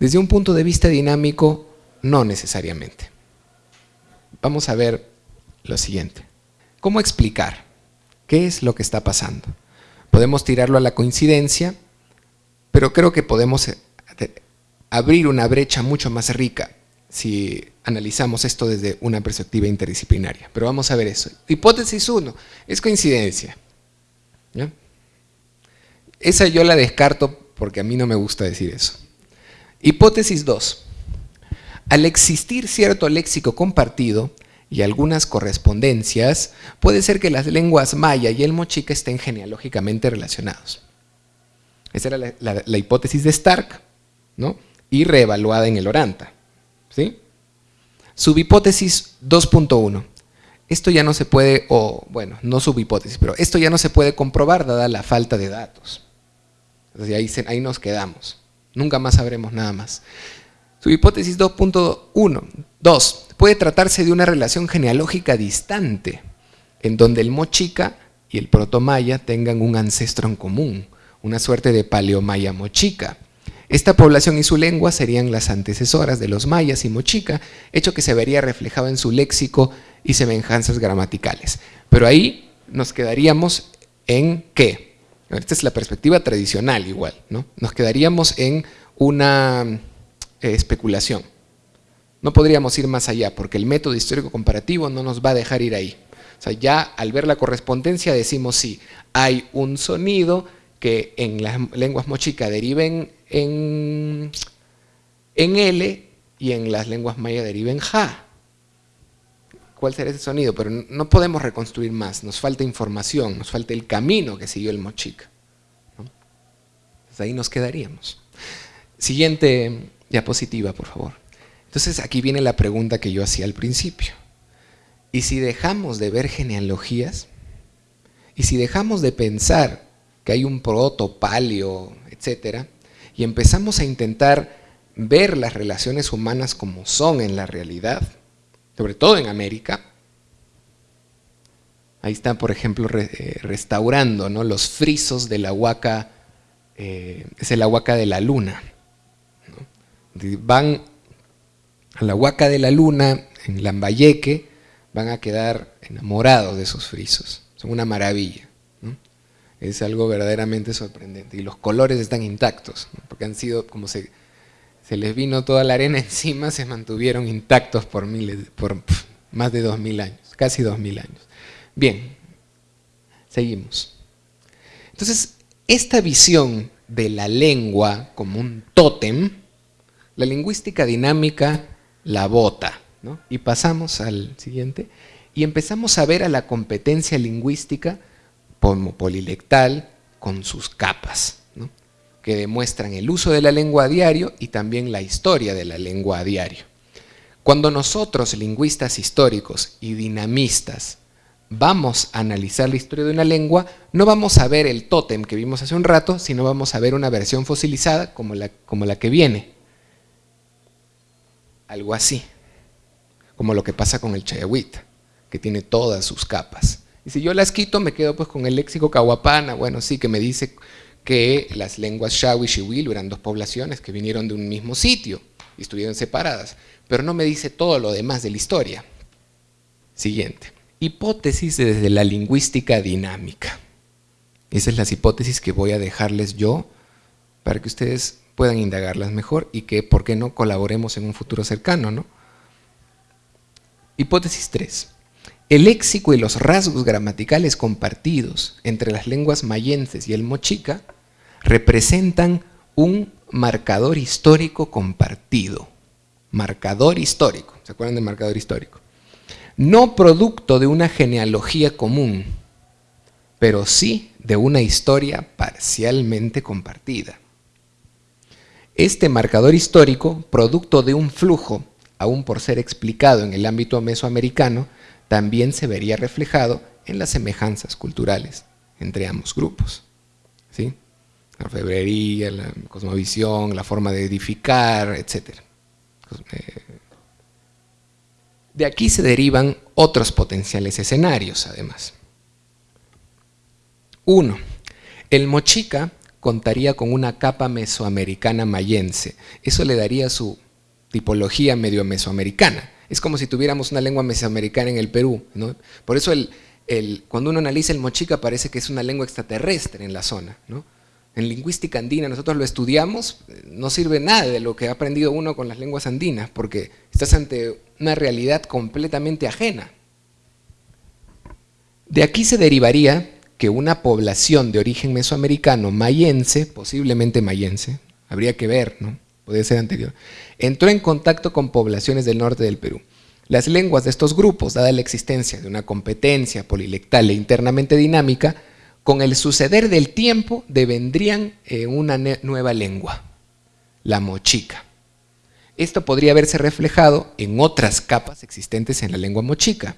Desde un punto de vista dinámico, no necesariamente. Vamos a ver lo siguiente. ¿Cómo explicar? ¿Qué es lo que está pasando? Podemos tirarlo a la coincidencia, pero creo que podemos eh, abrir una brecha mucho más rica si analizamos esto desde una perspectiva interdisciplinaria. Pero vamos a ver eso. Hipótesis 1, es coincidencia. Esa yo la descarto porque a mí no me gusta decir eso. Hipótesis 2. Al existir cierto léxico compartido y algunas correspondencias, puede ser que las lenguas maya y el mochica estén genealógicamente relacionados. Esa era la, hipótesis de Stark, ¿no? y reevaluada en el Oranta. ¿sí? Subhipótesis 2.1. Esto ya no se puede, o bueno, no subhipótesis, pero esto ya no se puede comprobar dada la falta de datos. Ahí, ahí nos quedamos. Nunca más sabremos nada más. Subhipótesis 2.1. 2. Puede tratarse de una relación genealógica distante, en donde el mochica y el protomaya tengan un ancestro en común, una suerte de paleomaya mochica. Esta población y su lengua serían las antecesoras de los mayas y mochica, hecho que se vería reflejado en su léxico y semejanzas gramaticales. Pero ahí nos quedaríamos en qué? Esta es la perspectiva tradicional igual, ¿no? Nos quedaríamos en una eh, especulación. No podríamos ir más allá porque el método histórico comparativo no nos va a dejar ir ahí. O sea, ya al ver la correspondencia decimos sí, hay un sonido que en las lenguas mochica deriven en, en L y en las lenguas maya deriven Ja. ¿Cuál será ese sonido? Pero no podemos reconstruir más, nos falta información, nos falta el camino que siguió el mochica. ahí nos quedaríamos. Siguiente Diapositiva, por favor. Entonces aquí viene la pregunta que yo hacía al principio. ¿Y si dejamos de ver genealogías? ¿Y si dejamos de pensar que hay un proto, palio, etcétera, y empezamos a intentar ver las relaciones humanas como son en la realidad, sobre todo en América? Ahí están, por ejemplo, eh, restaurando ¿no? los frisos de la huaca, eh, es el huaca de la luna van a la Huaca de la Luna, en Lambayeque, van a quedar enamorados de esos frisos. Son una maravilla. Es algo verdaderamente sorprendente. Y los colores están intactos, porque han sido, como se, se les vino toda la arena encima, se mantuvieron intactos por, miles, por más de dos mil años, casi dos mil años. Bien, seguimos. Entonces, esta visión de la lengua como un tótem, la lingüística dinámica la bota. Y pasamos al siguiente. Y empezamos a ver a la competencia lingüística como polilectal con sus capas, que demuestran el uso de la lengua a diario y también la historia de la lengua a diario. Cuando nosotros, lingüistas históricos y dinamistas, vamos a analizar la historia de una lengua, no vamos a ver el tótem que vimos hace un rato, sino vamos a ver una versión fosilizada como la, como la que viene algo así, como lo que pasa con el chayahuita, que tiene todas sus capas. Y si yo las quito, me quedo pues con el léxico cahuapana, bueno, sí, que me dice que las lenguas Shawi y Shiwilu eran dos poblaciones que vinieron de un mismo sitio y estuvieron separadas, pero no me dice todo lo demás de la historia. Siguiente. Hipótesis desde la lingüística dinámica. Esas son las hipótesis que voy a dejarles yo para que ustedes puedan indagarlas mejor y que, ¿por qué no?, colaboremos en un futuro cercano, ¿no? Hipótesis 3. El léxico y los rasgos gramaticales compartidos entre las lenguas mayenses y el mochica representan un marcador histórico compartido. Marcador histórico, ¿se acuerdan del marcador histórico? No producto de una genealogía común, pero sí de una historia parcialmente compartida. Este marcador histórico, producto de un flujo, aún por ser explicado en el ámbito mesoamericano, también se vería reflejado en las semejanzas culturales entre ambos grupos. ¿sí? La orfebrería, la cosmovisión, la forma de edificar, etc. Eh, de aquí se derivan otros potenciales escenarios, además. Uno, el mochica contaría con una capa mesoamericana mayense. Eso le daría su tipología medio mesoamericana. Es como si tuviéramos una lengua mesoamericana en el Perú. Por eso el, cuando uno analiza el mochica parece que es una lengua extraterrestre en la zona. En lingüística andina nosotros lo estudiamos, no sirve nada de lo que ha aprendido uno con las lenguas andinas, porque estás ante una realidad completamente ajena. De aquí se derivaría que una población de origen mesoamericano mayense, posiblemente mayense, habría que ver, ¿no? Puede ser anterior, entró en contacto con poblaciones del norte del Perú. Las lenguas de estos grupos, dada la existencia de una competencia polilectal e internamente dinámica, con el suceder del tiempo devendrían en una nueva lengua, la mochica. Esto podría verse reflejado en otras capas existentes en la lengua mochica,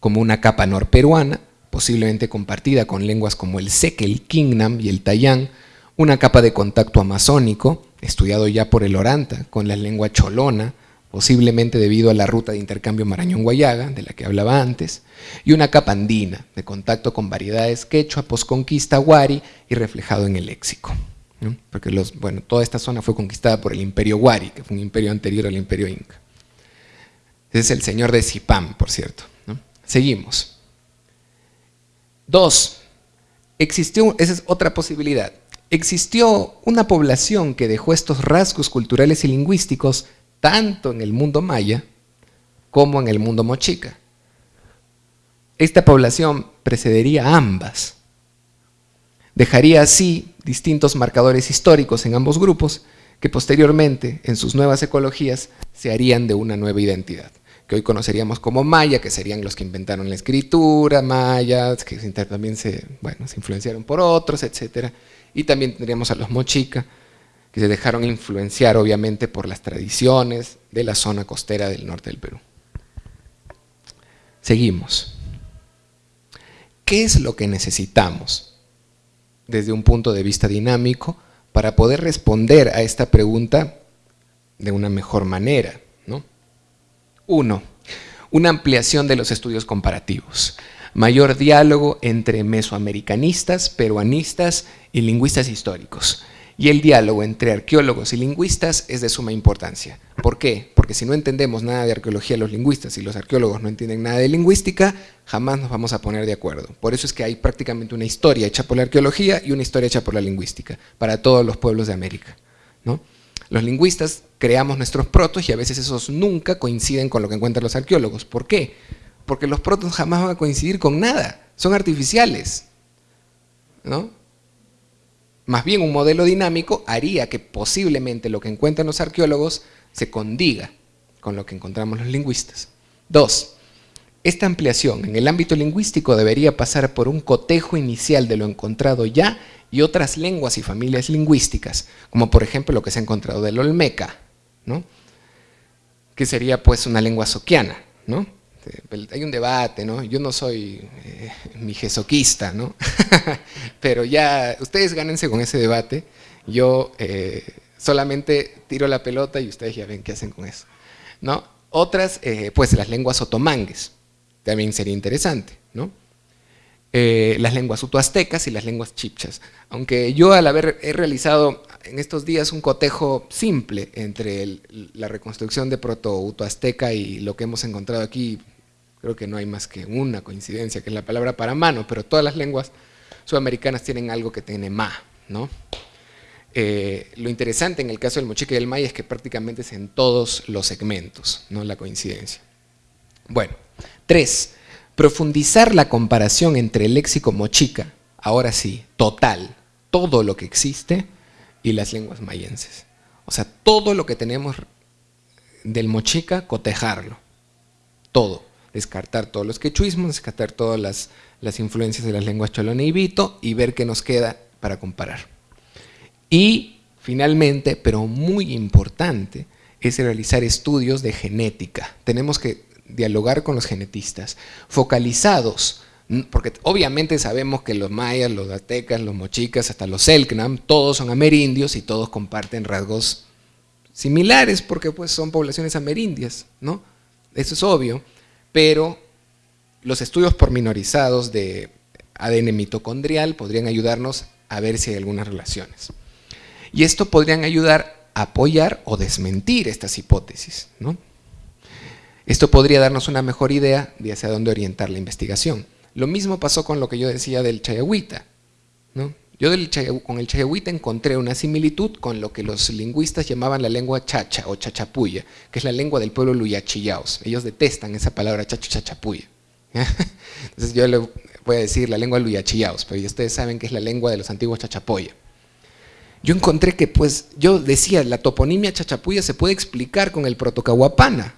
como una capa norperuana, posiblemente compartida con lenguas como el seque, el kingnam y el tayán, una capa de contacto amazónico, estudiado ya por el Oranta, con la lengua cholona, posiblemente debido a la ruta de intercambio Marañón-Guayaga, de la que hablaba antes, y una capa andina, de contacto con variedades quechua, posconquista, huari y reflejado en el léxico. Porque los, bueno, toda esta zona fue conquistada por el imperio huari, que fue un imperio anterior al imperio inca. Ese es el señor de Zipam, por cierto. Seguimos. Dos, existió, esa es otra posibilidad, existió una población que dejó estos rasgos culturales y lingüísticos tanto en el mundo maya como en el mundo mochica. Esta población precedería a ambas. Dejaría así distintos marcadores históricos en ambos grupos que posteriormente, en sus nuevas ecologías, se harían de una nueva identidad que hoy conoceríamos como maya, que serían los que inventaron la escritura, mayas, que también se, bueno, se influenciaron por otros, etc. Y también tendríamos a los mochica, que se dejaron influenciar obviamente por las tradiciones de la zona costera del norte del Perú. Seguimos. ¿Qué es lo que necesitamos desde un punto de vista dinámico para poder responder a esta pregunta de una mejor manera? Uno, una ampliación de los estudios comparativos, mayor diálogo entre mesoamericanistas, peruanistas y lingüistas históricos. Y el diálogo entre arqueólogos y lingüistas es de suma importancia. ¿Por qué? Porque si no entendemos nada de arqueología los lingüistas y los arqueólogos no entienden nada de lingüística, jamás nos vamos a poner de acuerdo. Por eso es que hay prácticamente una historia hecha por la arqueología y una historia hecha por la lingüística, para todos los pueblos de América. ¿no? Los lingüistas creamos nuestros protos y a veces esos nunca coinciden con lo que encuentran los arqueólogos. ¿Por qué? Porque los protos jamás van a coincidir con nada, son artificiales. ¿no? Más bien un modelo dinámico haría que posiblemente lo que encuentran los arqueólogos se condiga con lo que encontramos los lingüistas. Dos, esta ampliación en el ámbito lingüístico debería pasar por un cotejo inicial de lo encontrado ya y otras lenguas y familias lingüísticas, como por ejemplo lo que se ha encontrado del Olmeca, ¿no? que sería pues una lengua soquiana. ¿no? Hay un debate, ¿no? yo no soy eh, mijesoquista, ¿no? pero ya ustedes gánense con ese debate, yo eh, solamente tiro la pelota y ustedes ya ven qué hacen con eso. ¿no? Otras, eh, pues las lenguas otomangues, también sería interesante. ¿no? Eh, las lenguas utoaztecas y las lenguas chipchas. Aunque yo al haber he realizado en estos días un cotejo simple entre la reconstrucción de proto-utoazteca y lo que hemos encontrado aquí, creo que no hay más que una coincidencia, que es la palabra para mano, pero todas las lenguas sudamericanas tienen algo que tiene ma, ¿no? Eh, lo interesante en el caso del mochica y el maya es que prácticamente es en todos los segmentos, no la coincidencia. Bueno, tres, profundizar la comparación entre el léxico mochica, ahora sí, total, todo lo que existe, y las lenguas mayenses. O sea, todo lo que tenemos del mochica, cotejarlo, todo, descartar todos los quechuismos, descartar todas las, las influencias de las lenguas cholona y y ver qué nos queda para comparar. Y finalmente, pero muy importante, es realizar estudios de genética. Tenemos que dialogar con los genetistas, focalizados, porque obviamente sabemos que los mayas, los aztecas, los mochicas, hasta los selknam, todos son amerindios y todos comparten rasgos similares porque pues son poblaciones amerindias, ¿no? Eso es obvio, pero los estudios pormenorizados de ADN mitocondrial podrían ayudarnos a ver si hay algunas relaciones. Y esto podrían ayudar a apoyar o desmentir estas hipótesis. ¿no? Esto podría darnos una mejor idea de hacia dónde orientar la investigación. Lo mismo pasó con lo que yo decía del chayahuita. ¿no? Yo con el chayahuita encontré una similitud con lo que los lingüistas llamaban la lengua chacha o chachapuya, que es la lengua del pueblo luyachillaos. Ellos detestan esa palabra chacho chachapuya. Entonces yo le voy a decir la lengua luyachillaos, pero ustedes saben que es la lengua de los antiguos chachapoya yo encontré que, pues, yo decía, la toponimia chachapuya se puede explicar con el protocahuapana.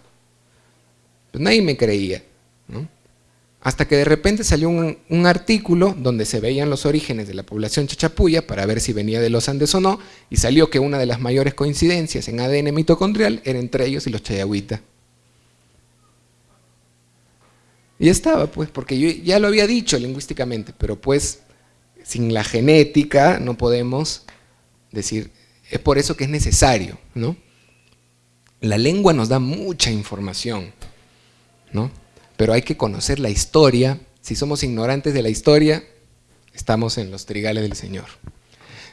Pues nadie me creía, ¿no? Hasta que de repente salió un, artículo donde se veían los orígenes de la población chachapuya para ver si venía de los Andes o no, y salió que una de las mayores coincidencias en ADN mitocondrial era entre ellos y los chayahuita. Y estaba, pues, porque yo ya lo había dicho lingüísticamente, pero pues sin la genética no podemos decir, es por eso que es necesario, ¿no? La lengua nos da mucha información, ¿no? Pero hay que conocer la historia. Si somos ignorantes de la historia, estamos en los trigales del Señor.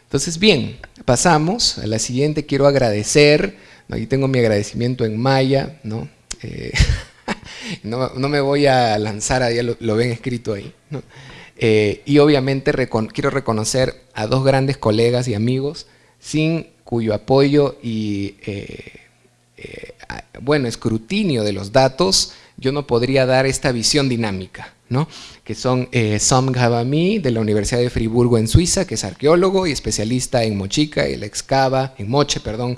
Entonces, bien, pasamos a la siguiente. Quiero agradecer, aquí tengo mi agradecimiento en maya, ¿no? Eh, no, me voy a lanzar, ahí lo, lo ven escrito ahí, ¿no? Eh, y obviamente quiero reconocer a dos grandes colegas y amigos sin cuyo apoyo y eh, bueno, escrutinio de los datos yo no podría dar esta visión dinámica, ¿no? que son Sam Gavami de la Universidad de Friburgo en Suiza, que es arqueólogo y especialista en Mochica, él excava, en Moche, perdón,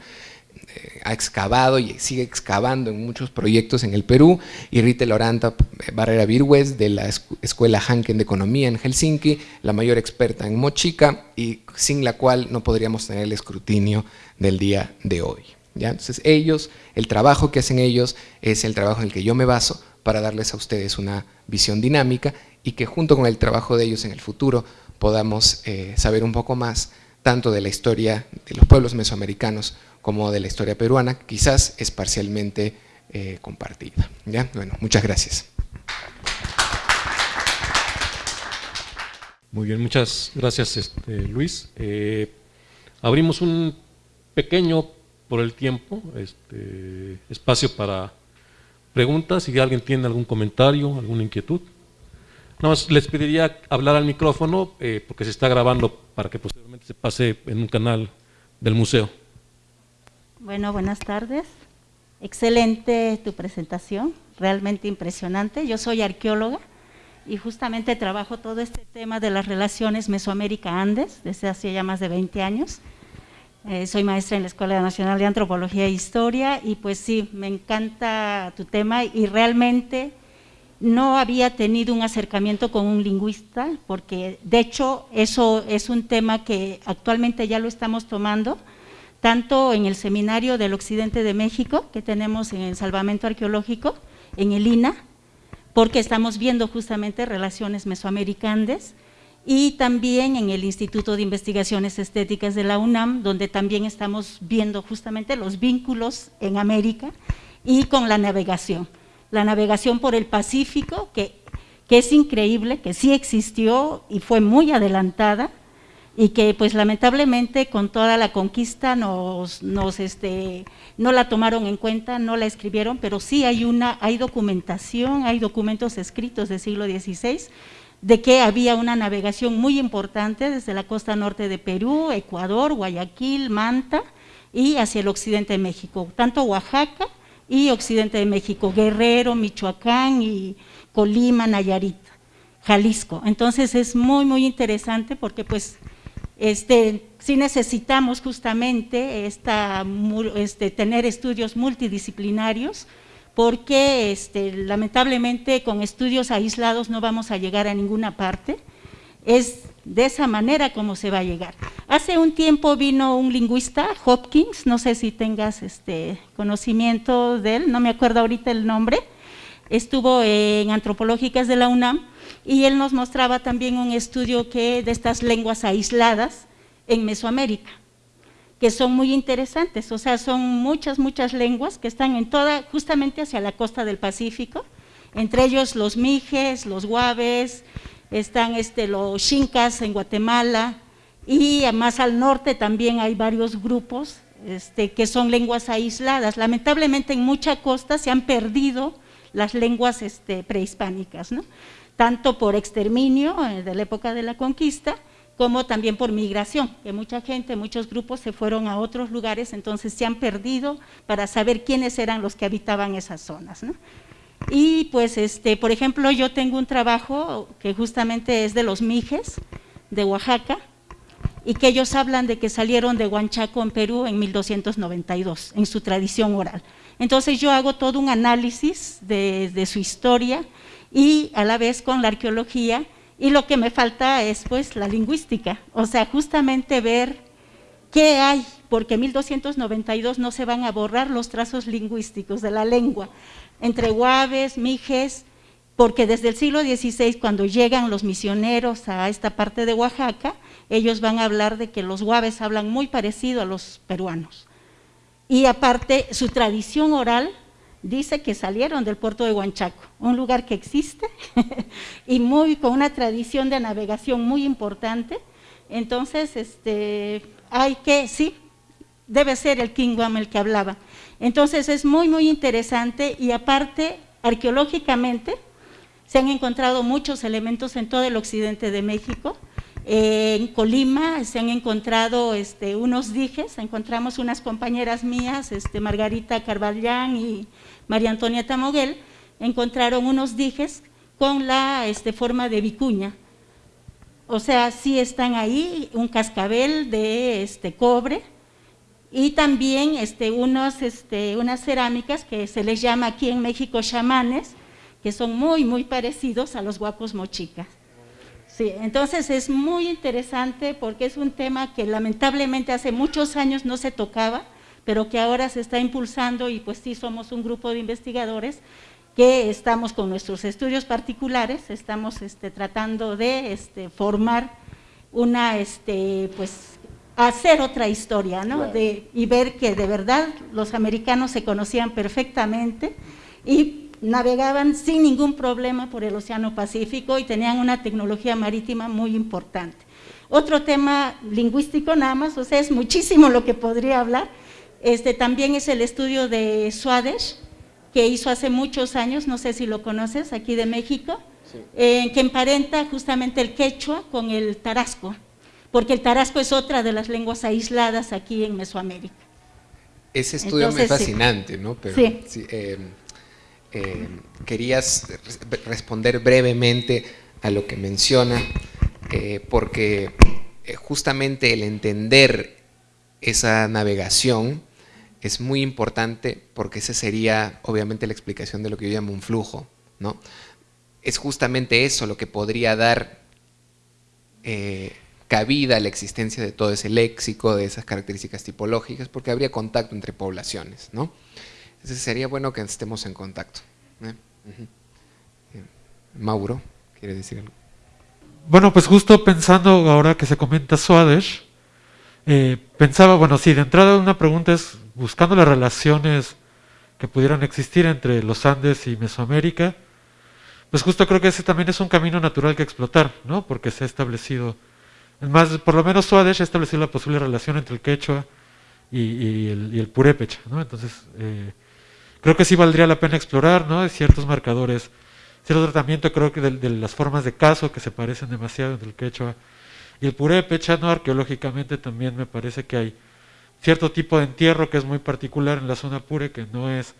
ha excavado y sigue excavando en muchos proyectos en el Perú, y Rita Loranta Barrera Virgües de la Escuela Hanken de Economía en Helsinki, la mayor experta en Mochica y sin la cual no podríamos tener el escrutinio del día de hoy. Entonces ellos, el trabajo que hacen ellos es el trabajo en el que yo me baso para darles a ustedes una visión dinámica y que junto con el trabajo de ellos en el futuro podamos eh, saber un poco más tanto de la historia de los pueblos mesoamericanos como de la historia peruana, quizás es parcialmente eh, compartida. ¿ya? Bueno, muchas gracias. Muy bien, muchas gracias este, Luis. Eh, abrimos un pequeño, por el tiempo, este, espacio para preguntas, si alguien tiene algún comentario, alguna inquietud. Nada más les pediría hablar al micrófono eh, porque se está grabando para que posteriormente se pase en un canal del museo. Bueno, buenas tardes. Excelente tu presentación, realmente impresionante. Yo soy arqueóloga y justamente trabajo todo este tema de las relaciones Mesoamérica-Andes desde hace ya más de 20 años. Eh, soy maestra en la Escuela Nacional de Antropología e Historia y pues sí, me encanta tu tema y realmente no había tenido un acercamiento con un lingüista porque de hecho eso es un tema que actualmente ya lo estamos tomando tanto en el Seminario del Occidente de México, que tenemos en el Salvamento Arqueológico, en el INA, porque estamos viendo justamente relaciones mesoamericanas, y también en el Instituto de Investigaciones Estéticas de la UNAM, donde también estamos viendo justamente los vínculos en América y con la navegación. La navegación por el Pacífico, que, que es increíble, que sí existió y fue muy adelantada, y que pues lamentablemente con toda la conquista nos, nos este, no la tomaron en cuenta, no la escribieron, pero sí hay, una, hay documentación, hay documentos escritos del siglo XVI, de que había una navegación muy importante desde la costa norte de Perú, Ecuador, Guayaquil, Manta y hacia el occidente de México, tanto Oaxaca y occidente de México, Guerrero, Michoacán y Colima, Nayarit, Jalisco. Entonces es muy, muy interesante porque pues este, sí necesitamos justamente esta, este, tener estudios multidisciplinarios porque este, lamentablemente con estudios aislados no vamos a llegar a ninguna parte. Es de esa manera como se va a llegar. Hace un tiempo vino un lingüista, Hopkins, no sé si tengas este conocimiento de él, no me acuerdo ahorita el nombre, estuvo en Antropológicas de la UNAM y él nos mostraba también un estudio que de estas lenguas aisladas en Mesoamérica, que son muy interesantes, o sea, son muchas, muchas lenguas que están en toda, justamente hacia la costa del Pacífico, entre ellos los mijes, los guaves, están este, los xincas en Guatemala, y más al norte también hay varios grupos este, que son lenguas aisladas. Lamentablemente en mucha costa se han perdido las lenguas este, prehispánicas, ¿no? tanto por exterminio eh, de la época de la conquista, como también por migración, que mucha gente, muchos grupos se fueron a otros lugares, entonces se han perdido para saber quiénes eran los que habitaban esas zonas. Y pues, este, por ejemplo, yo tengo un trabajo que justamente es de los Mijes, de Oaxaca, y que ellos hablan de que salieron de Huanchaco en Perú en 1292, en su tradición oral. Entonces yo hago todo un análisis de, de su historia y a la vez con la arqueología y lo que me falta es pues la lingüística, o sea, justamente ver qué hay, porque en 1292 no se van a borrar los trazos lingüísticos de la lengua, entre guaves, mijes, porque desde el siglo XVI, cuando llegan los misioneros a esta parte de Oaxaca, ellos van a hablar de que los guaves hablan muy parecido a los peruanos. Y aparte, su tradición oral dice que salieron del puerto de Huanchaco, un lugar que existe y muy con una tradición de navegación muy importante. Entonces, este, hay que, sí, debe ser el King Guam el que hablaba. Entonces es muy, muy interesante y aparte, arqueológicamente, se han encontrado muchos elementos en todo el occidente de México, en Colima se han encontrado este, unos dijes, encontramos unas compañeras mías, este, Margarita Carvallán y María Antonia Tamoguel, encontraron unos dijes con la este, forma de vicuña. O sea, sí están ahí, un cascabel de este, cobre y también este, unos, este, unas cerámicas que se les llama aquí en México chamanes, que son muy, muy parecidos a los guapos mochicas. Sí, entonces es muy interesante porque es un tema que lamentablemente hace muchos años no se tocaba, pero que ahora se está impulsando y pues sí somos un grupo de investigadores que estamos con nuestros estudios particulares, estamos este, tratando de este, formar una, este, pues, hacer otra historia, ¿no? De, y ver que de verdad los americanos se conocían perfectamente y navegaban sin ningún problema por el Océano Pacífico y tenían una tecnología marítima muy importante. Otro tema lingüístico nada más, o sea, es muchísimo lo que podría hablar, este, también es el estudio de Swadesh, que hizo hace muchos años, no sé si lo conoces, aquí de México, eh, que emparenta justamente el quechua con el tarasco, porque el tarasco es otra de las lenguas aisladas aquí en Mesoamérica. Ese estudio es fascinante, ¿no? Pero, sí. Eh, eh, querías responder brevemente a lo que menciona, eh, porque eh, justamente el entender esa navegación es muy importante porque esa sería obviamente la explicación de lo que yo llamo un flujo. ¿no? Es justamente eso lo que podría dar cabida a la existencia de todo ese léxico, de esas características tipológicas, porque habría contacto entre poblaciones. ¿no? Entonces sería bueno que estemos en contacto. ¿eh? Eh, Mauro, ¿quiere decir algo? Bueno, pues justo pensando ahora que se comenta Swadesh, eh, pensaba, bueno, sí, de entrada una pregunta es, buscando las relaciones que pudieran existir entre los Andes y Mesoamérica, pues justo creo que ese también es un camino natural que explotar, ¿no? Porque se ha establecido, más, por lo menos Swadesh ha establecido la posible relación entre el quechua y, el, y el, purépecha, ¿no? Entonces, eh, creo que sí valdría la pena explorar, ¿no? Ciertos marcadores cierto tratamiento creo que de, las formas de caso que se parecen demasiado entre el quechua y el purépecha, ¿no? arqueológicamente también me parece que hay cierto tipo de entierro que es muy particular en la zona pure, que no es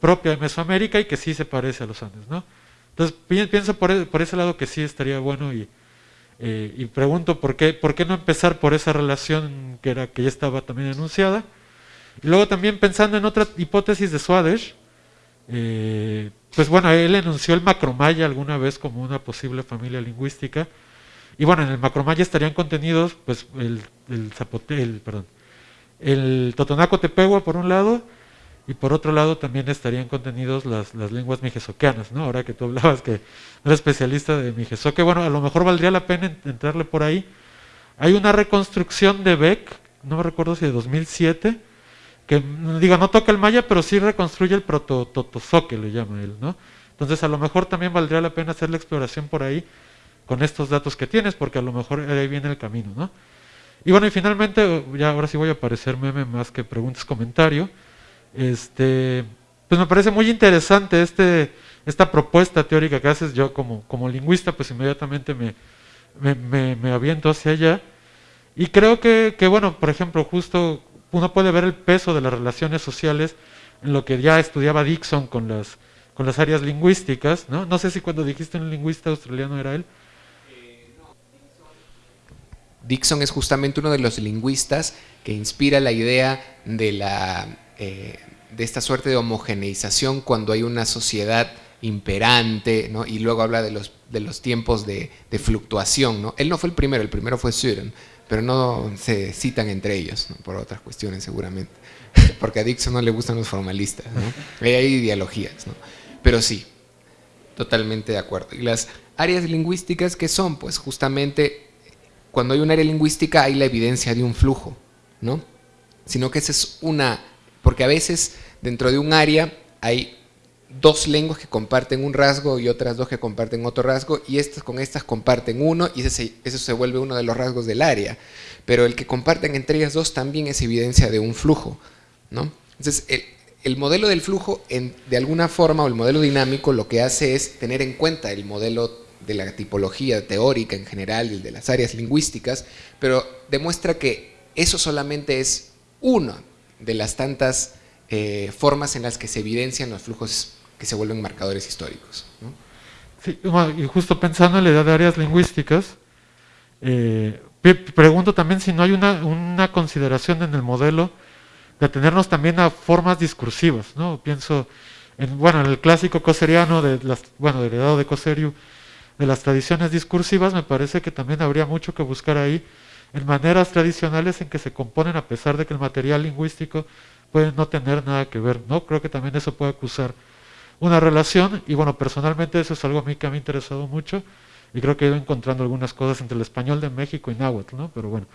propia de Mesoamérica y que sí se parece a los Andes. ¿no? Entonces pienso por, e, por ese lado que sí estaría bueno y, eh, y pregunto por qué, por qué no empezar por esa relación que, era, que ya estaba también enunciada. Y luego también pensando en otra hipótesis de Swadesh, eh, pues bueno, él enunció el macromaya alguna vez como una posible familia lingüística. Y bueno, en el macromaya estarían contenidos pues el, el, zapote, el, perdón, el totonaco tepegua por un lado, y por otro lado también estarían contenidos las, las lenguas mijesoqueanas, ¿no? Ahora que tú hablabas que eres especialista de mijesoque, bueno, a lo mejor valdría la pena entrarle por ahí. Hay una reconstrucción de Beck, no me recuerdo si de 2007, que digo, no toca el maya, pero sí reconstruye el proto-totozoque, le llama él, ¿no? Entonces a lo mejor también valdría la pena hacer la exploración por ahí con estos datos que tienes, porque a lo mejor ahí viene el camino, ¿no? Y bueno, y finalmente, ya ahora sí voy a aparecer meme más que preguntas, comentario. Este, pues me parece muy interesante este, esta propuesta teórica que haces. Yo como, como lingüista, pues inmediatamente me, me, me, aviento hacia allá. Y creo que, que, bueno, por ejemplo, justo uno puede ver el peso de las relaciones sociales en lo que ya estudiaba Dixon con las, con las áreas lingüísticas. ¿no? no sé si cuando dijiste un lingüista australiano era él. Dixon es justamente uno de los lingüistas que inspira la idea de la eh, de esta suerte de homogeneización cuando hay una sociedad imperante, ¿no? y luego habla de los, de los tiempos de, fluctuación. ¿no? Él no fue el primero, el primero fue Suren, pero no se citan entre ellos, por otras cuestiones seguramente, porque a Dixon no le gustan los formalistas, ¿no? hay ideologías, ¿no? pero sí, totalmente de acuerdo. Y las áreas lingüísticas, ¿qué son? Pues justamente cuando hay un área lingüística hay la evidencia de un flujo, ¿no? sino que esa es una porque a veces dentro de un área hay dos lenguas que comparten un rasgo y otras dos que comparten otro rasgo y estas con estas comparten uno y eso se vuelve uno de los rasgos del área. Pero el que comparten entre ellas dos también es evidencia de un flujo. ¿no? Entonces, el, modelo del flujo, de alguna forma, o el modelo dinámico, lo que hace es tener en cuenta el modelo de la tipología teórica en general, el de las áreas lingüísticas, pero demuestra que eso solamente es uno de las tantas eh, formas en las que se evidencian los flujos que se vuelven marcadores históricos. Sí, y justo pensando en la idea de áreas lingüísticas, eh, pregunto también si no hay una, consideración en el modelo de atenernos también a formas discursivas, ¿no? Pienso en, bueno, en el clásico coseriano, de las, bueno, heredado de Coserio, de las tradiciones discursivas, me parece que también habría mucho que buscar ahí en maneras tradicionales en que se componen a pesar de que el material lingüístico puede no tener nada que ver. ¿no? Creo que también eso puede acusar una relación y bueno, personalmente eso es algo a mí que me ha interesado mucho y creo que he ido encontrando algunas cosas entre el español de México y náhuatl, ¿no? pero bueno,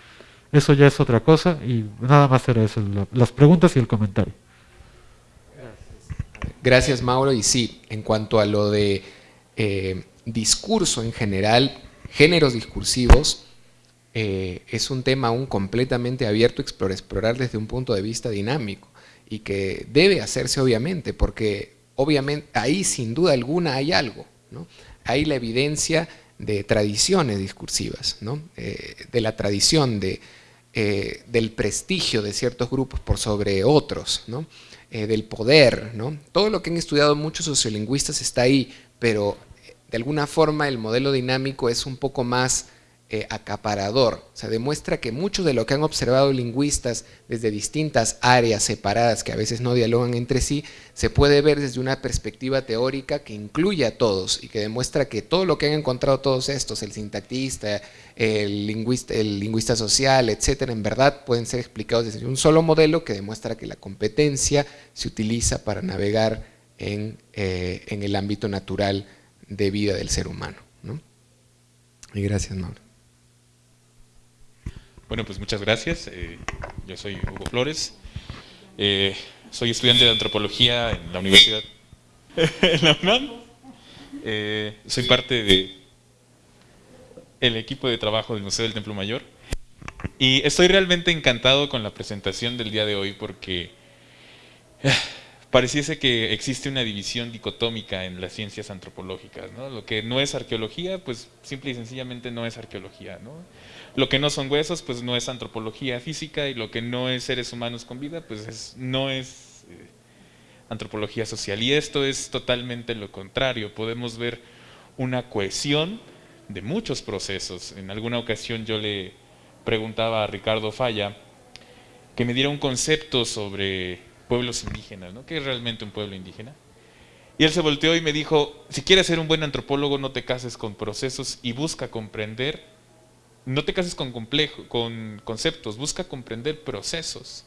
eso ya es otra cosa y nada más era eso, las preguntas y el comentario. Gracias Mauro y sí, en cuanto a lo de eh, discurso en general, géneros discursivos, eh, es un tema aún completamente abierto a explorar desde un punto de vista dinámico y que debe hacerse obviamente, porque obviamente ahí sin duda alguna hay algo, ¿no? hay la evidencia de tradiciones discursivas, ¿no? Eh, de la tradición de, eh, del prestigio de ciertos grupos por sobre otros, ¿no? del poder, ¿no? todo lo que han estudiado muchos sociolingüistas está ahí, pero de alguna forma el modelo dinámico es un poco más eh, acaparador. O sea, demuestra que mucho de lo que han observado lingüistas desde distintas áreas separadas que a veces no dialogan entre sí, se puede ver desde una perspectiva teórica que incluye a todos y que demuestra que todo lo que han encontrado todos estos, el sintactista, el lingüista, el lingüista social, etcétera, en verdad pueden ser explicados desde un solo modelo que demuestra que la competencia se utiliza para navegar en, eh, en el ámbito natural de vida del ser humano. Y gracias, Mauro. Bueno, pues muchas gracias. Eh, yo soy Hugo Flores. Eh, soy estudiante de antropología en la Universidad en la UNAM. Eh, soy parte de equipo de trabajo del Museo del Templo Mayor. Y estoy realmente encantado con la presentación del día de hoy porque pareciese que existe una división dicotómica en las ciencias antropológicas. ¿no? Lo que no es arqueología, pues simple y sencillamente no es arqueología. ¿no? Lo que no son huesos, pues no es antropología física y lo que no es seres humanos con vida, pues no es eh, antropología social. Y esto es totalmente lo contrario. Podemos ver una cohesión de muchos procesos. En alguna ocasión yo le preguntaba a Ricardo Falla que me diera un concepto sobre pueblos indígenas, ¿no? ¿Qué es realmente un pueblo indígena? Y él se volteó y me dijo, si quieres ser un buen antropólogo, no te cases con procesos y busca comprender, no te cases con, complejo, con conceptos, busca comprender procesos.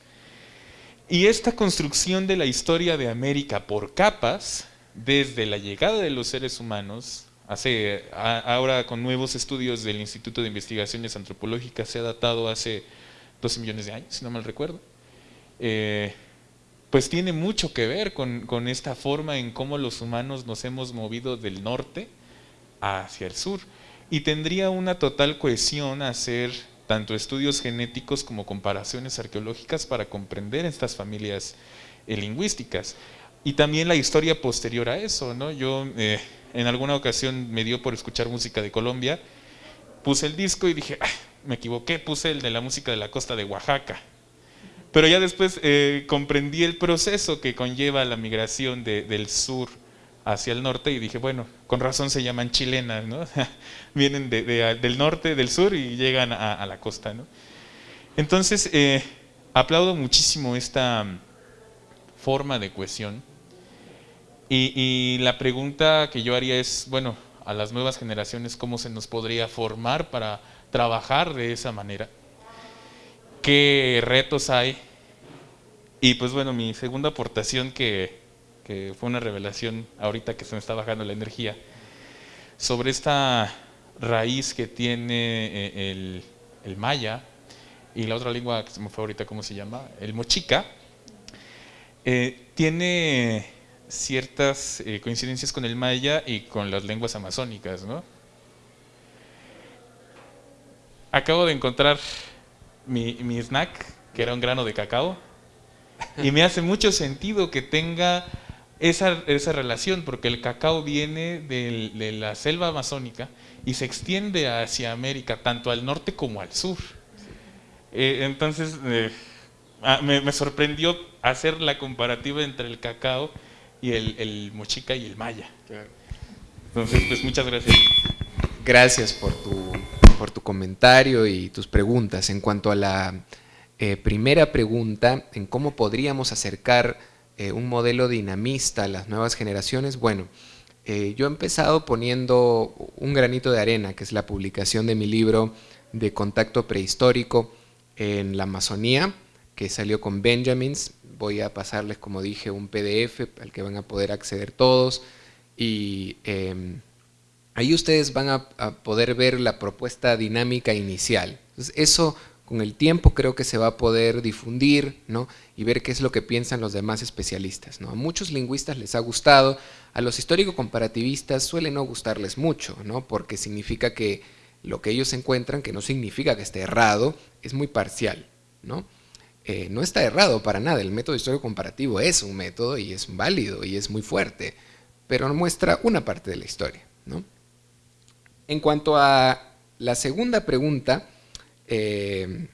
Y esta construcción de la historia de América por capas, desde la llegada de los seres humanos, hace, ahora con nuevos estudios del Instituto de Investigaciones Antropológicas, se ha datado hace 12 millones de años, si no mal recuerdo. Eh, pues tiene mucho que ver con, esta forma en cómo los humanos nos hemos movido del norte hacia el sur. Y tendría una total cohesión hacer tanto estudios genéticos como comparaciones arqueológicas para comprender estas familias eh, lingüísticas. Y también la historia posterior a eso, ¿no? Yo eh, en alguna ocasión me dio por escuchar música de Colombia, puse el disco y dije, me equivoqué, puse el de la música de la costa de Oaxaca. Pero ya después eh, comprendí el proceso que conlleva la migración del sur hacia el norte y dije, bueno, con razón se llaman chilenas, ¿no? Vienen del norte, del sur y llegan a, la costa, ¿no? Entonces, eh, aplaudo muchísimo esta forma de cohesión y, y la pregunta que yo haría es, bueno, a las nuevas generaciones, ¿cómo se nos podría formar para trabajar de esa manera? qué retos hay. Y pues bueno, mi segunda aportación que, fue una revelación ahorita que se me está bajando la energía, sobre esta raíz que tiene eh, el, maya y la otra lengua que se me fue ahorita, ¿cómo se llama? El mochica, eh, tiene ciertas eh, coincidencias con el maya y con las lenguas amazónicas, ¿no? Acabo de encontrar mi, snack, que era un grano de cacao, y me hace mucho sentido que tenga esa, esa relación, porque el cacao viene de la selva amazónica y se extiende hacia América, tanto al norte como al sur. Eh, entonces, eh, ah, me, sorprendió hacer la comparativa entre el cacao y el, mochica y el maya. Entonces, pues muchas gracias. Gracias por tu por tu comentario y tus preguntas. En cuanto a la eh, primera pregunta, en cómo podríamos acercar eh, un modelo dinamista a las nuevas generaciones, bueno, eh, yo he empezado poniendo un granito de arena, que es la publicación de mi libro de contacto prehistórico en la Amazonía, que salió con Benjamins. Voy a pasarles, como dije, un PDF al que van a poder acceder todos. Y em, Ahí ustedes van a, poder ver la propuesta dinámica inicial. eso con el tiempo creo que se va a poder difundir ¿no? y ver qué es lo que piensan los demás especialistas. ¿no? A muchos lingüistas les ha gustado, a los histórico-comparativistas suele no gustarles mucho, ¿no? porque significa que lo que ellos encuentran, que no significa que esté errado, es muy parcial. ¿no? Eh, no está errado para nada, el método histórico-comparativo es un método y es válido y es muy fuerte, pero muestra una parte de la historia. ¿no? En cuanto a la segunda pregunta, eh,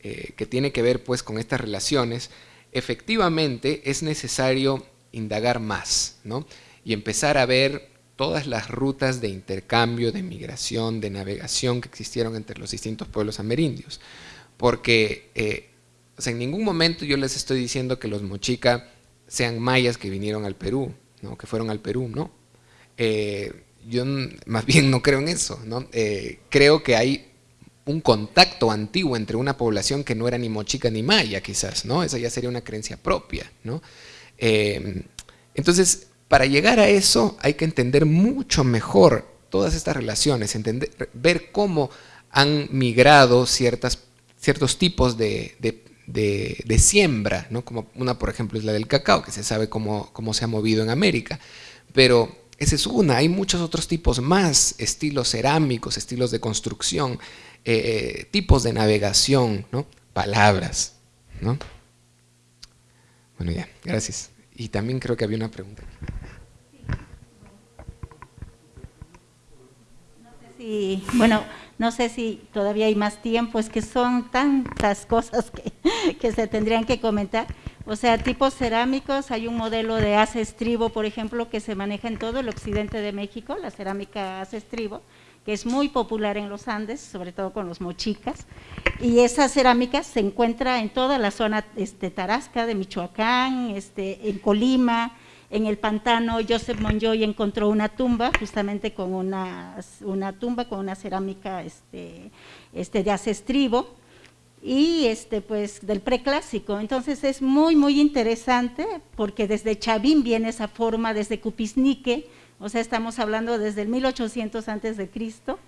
eh, que tiene que ver pues con estas relaciones, efectivamente es necesario indagar más, ¿no? Y empezar a ver todas las rutas de intercambio, de migración, de navegación que existieron entre los distintos pueblos amerindios. Porque eh, en ningún momento yo les estoy diciendo que los mochica sean mayas que vinieron al Perú, ¿no? que fueron al Perú, no yo más bien no creo en eso, ¿no? Creo que hay un contacto antiguo entre una población que no era ni mochica ni maya, quizás, ¿no? Esa ya sería una creencia propia, ¿no? Eh, entonces, para llegar a eso hay que entender mucho mejor todas estas relaciones, entender, ver cómo han migrado ciertas, ciertos tipos de, de, siembra, ¿no? como una, por ejemplo, es la del cacao, que se sabe cómo, cómo se ha movido en América, pero esa es una, hay muchos otros tipos más, estilos cerámicos, estilos de construcción, eh, tipos de navegación, ¿no? palabras. ¿no? Bueno, ya, gracias. Y también creo que había una pregunta. No sé si, bueno, no sé si todavía hay más tiempo, es que son tantas cosas que, que se tendrían que comentar. O sea, tipos cerámicos, hay un modelo de hace estribo, por ejemplo, que se maneja en todo el occidente de México, la cerámica hace estribo, que es muy popular en los Andes, sobre todo con los mochicas, y esa cerámica se encuentra en toda la zona este, Tarasca de Michoacán, este, en Colima, en el pantano Joseph Monjoy encontró una tumba, justamente con una, una tumba con una cerámica este, este, de acestribo, y este pues del preclásico. Entonces es muy muy interesante porque desde Chavín viene esa forma, desde Cupisnique, o sea, estamos hablando desde el 1800 antes de Cristo,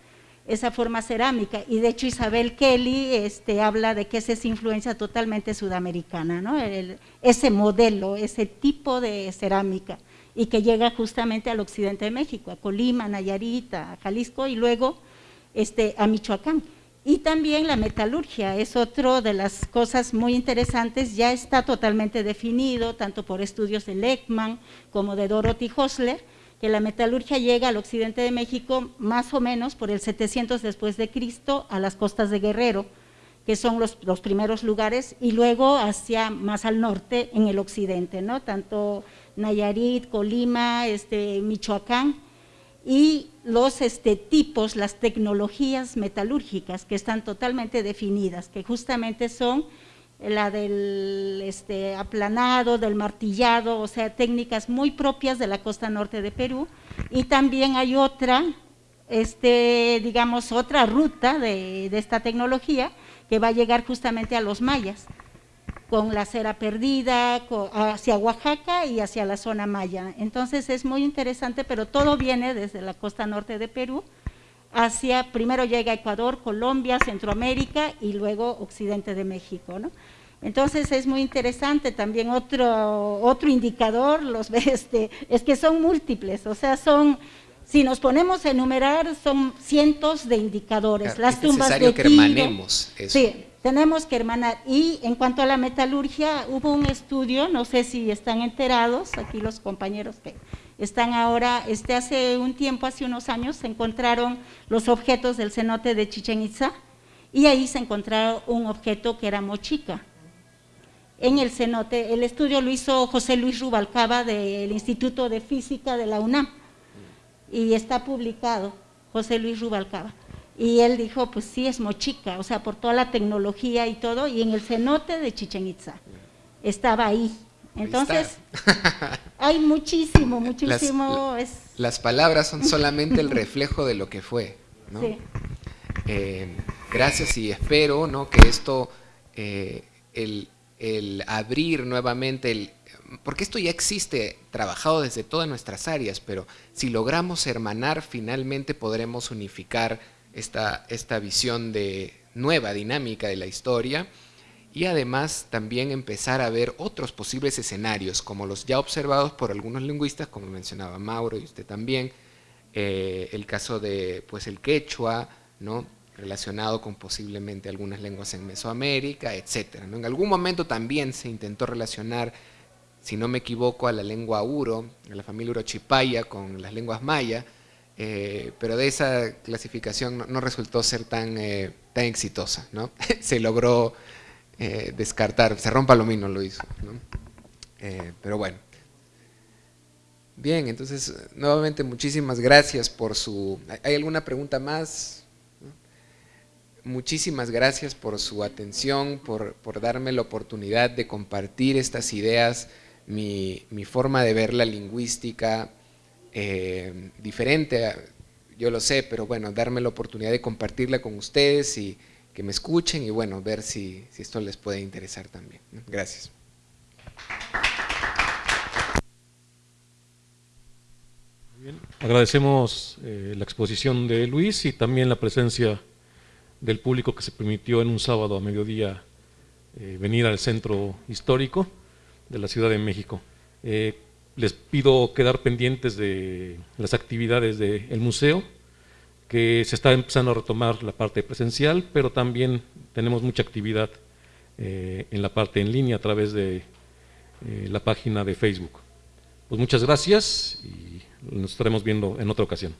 esa forma cerámica. Y de hecho Isabel Kelly este, habla de que esa es influencia totalmente sudamericana, ¿no? ese modelo, ese tipo de cerámica, y que llega justamente al occidente de México, a Colima, Nayarita, a Jalisco y luego este, a Michoacán. Y también la metalurgia es otra de las cosas muy interesantes, ya está totalmente definido, tanto por estudios de Leckman como de Dorothy Hosler, que la metalurgia llega al occidente de México más o menos por el 700 después de Cristo a las costas de Guerrero, que son los, los, primeros lugares, y luego hacia más al norte en el occidente, ¿no? tanto Nayarit, Colima, este, Michoacán, y los este, tipos, las tecnologías metalúrgicas que están totalmente definidas, que justamente son la del este, aplanado, del martillado, o sea, técnicas muy propias de la costa norte de Perú, y también hay otra, este, digamos, otra ruta de, de esta tecnología que va a llegar justamente a los mayas, con la cera perdida, hacia Oaxaca y hacia la zona maya. Entonces es muy interesante, pero todo viene desde la costa norte de Perú, hacia, primero llega Ecuador, Colombia, Centroamérica y luego occidente de México, ¿no? Entonces es muy interesante también otro, otro indicador, los este, es que son múltiples, o sea, son, si nos ponemos a enumerar, son cientos de indicadores. Las tumbas es necesario que hermanemos eso. Sí, tenemos que hermanar. Y en cuanto a la metalurgia, hubo un estudio, no sé si están enterados, aquí los compañeros que están ahora, este hace un tiempo, hace unos años, se encontraron los objetos del cenote de Chichen Itza, y ahí se encontraron un objeto que era mochica. En el cenote, el estudio lo hizo José Luis Rubalcaba del Instituto de Física de la UNAM, y está publicado, José Luis Rubalcaba. Y él dijo, pues sí, es mochica, o sea, por toda la tecnología y todo, y en el cenote de Chichen Itza, estaba ahí. Entonces, hay muchísimo, muchísimo. Las, las, palabras son solamente el reflejo de lo que fue, ¿no? Sí. Eh, gracias y espero, ¿no? Que esto, eh, el, el abrir nuevamente el, porque esto ya existe trabajado desde todas nuestras áreas, pero si logramos hermanar, finalmente podremos unificar esta, esta visión de nueva dinámica de la historia y además también empezar a ver otros posibles escenarios, como los ya observados por algunos lingüistas, como mencionaba Mauro y usted también, eh, el caso de pues el quechua, ¿no? relacionado con posiblemente algunas lenguas en Mesoamérica, etc. En algún momento también se intentó relacionar, si no me equivoco, a la lengua uro, a la familia urochipaya con las lenguas maya, eh, pero de esa clasificación no, resultó ser tan, eh, tan exitosa, ¿no? se logró eh, descartar, se rompa lo mismo lo hizo, ¿no? pero bueno. Bien, entonces nuevamente muchísimas gracias por su... ¿Hay alguna pregunta más? Muchísimas gracias por su atención, por, por, darme la oportunidad de compartir estas ideas, mi, mi forma de ver la lingüística, eh, diferente, yo lo sé, pero bueno, darme la oportunidad de compartirla con ustedes y que me escuchen y bueno, ver si, si esto les puede interesar también. Gracias. Bien. Agradecemos eh, la exposición de Luis y también la presencia del público que se permitió en un sábado a mediodía eh, venir al centro histórico de la Ciudad de México. Eh, les pido quedar pendientes de las actividades del museo, que se está empezando a retomar la parte presencial, pero también tenemos mucha actividad eh, en la parte en línea a través de eh, la página de Facebook. Pues muchas gracias y nos estaremos viendo en otra ocasión.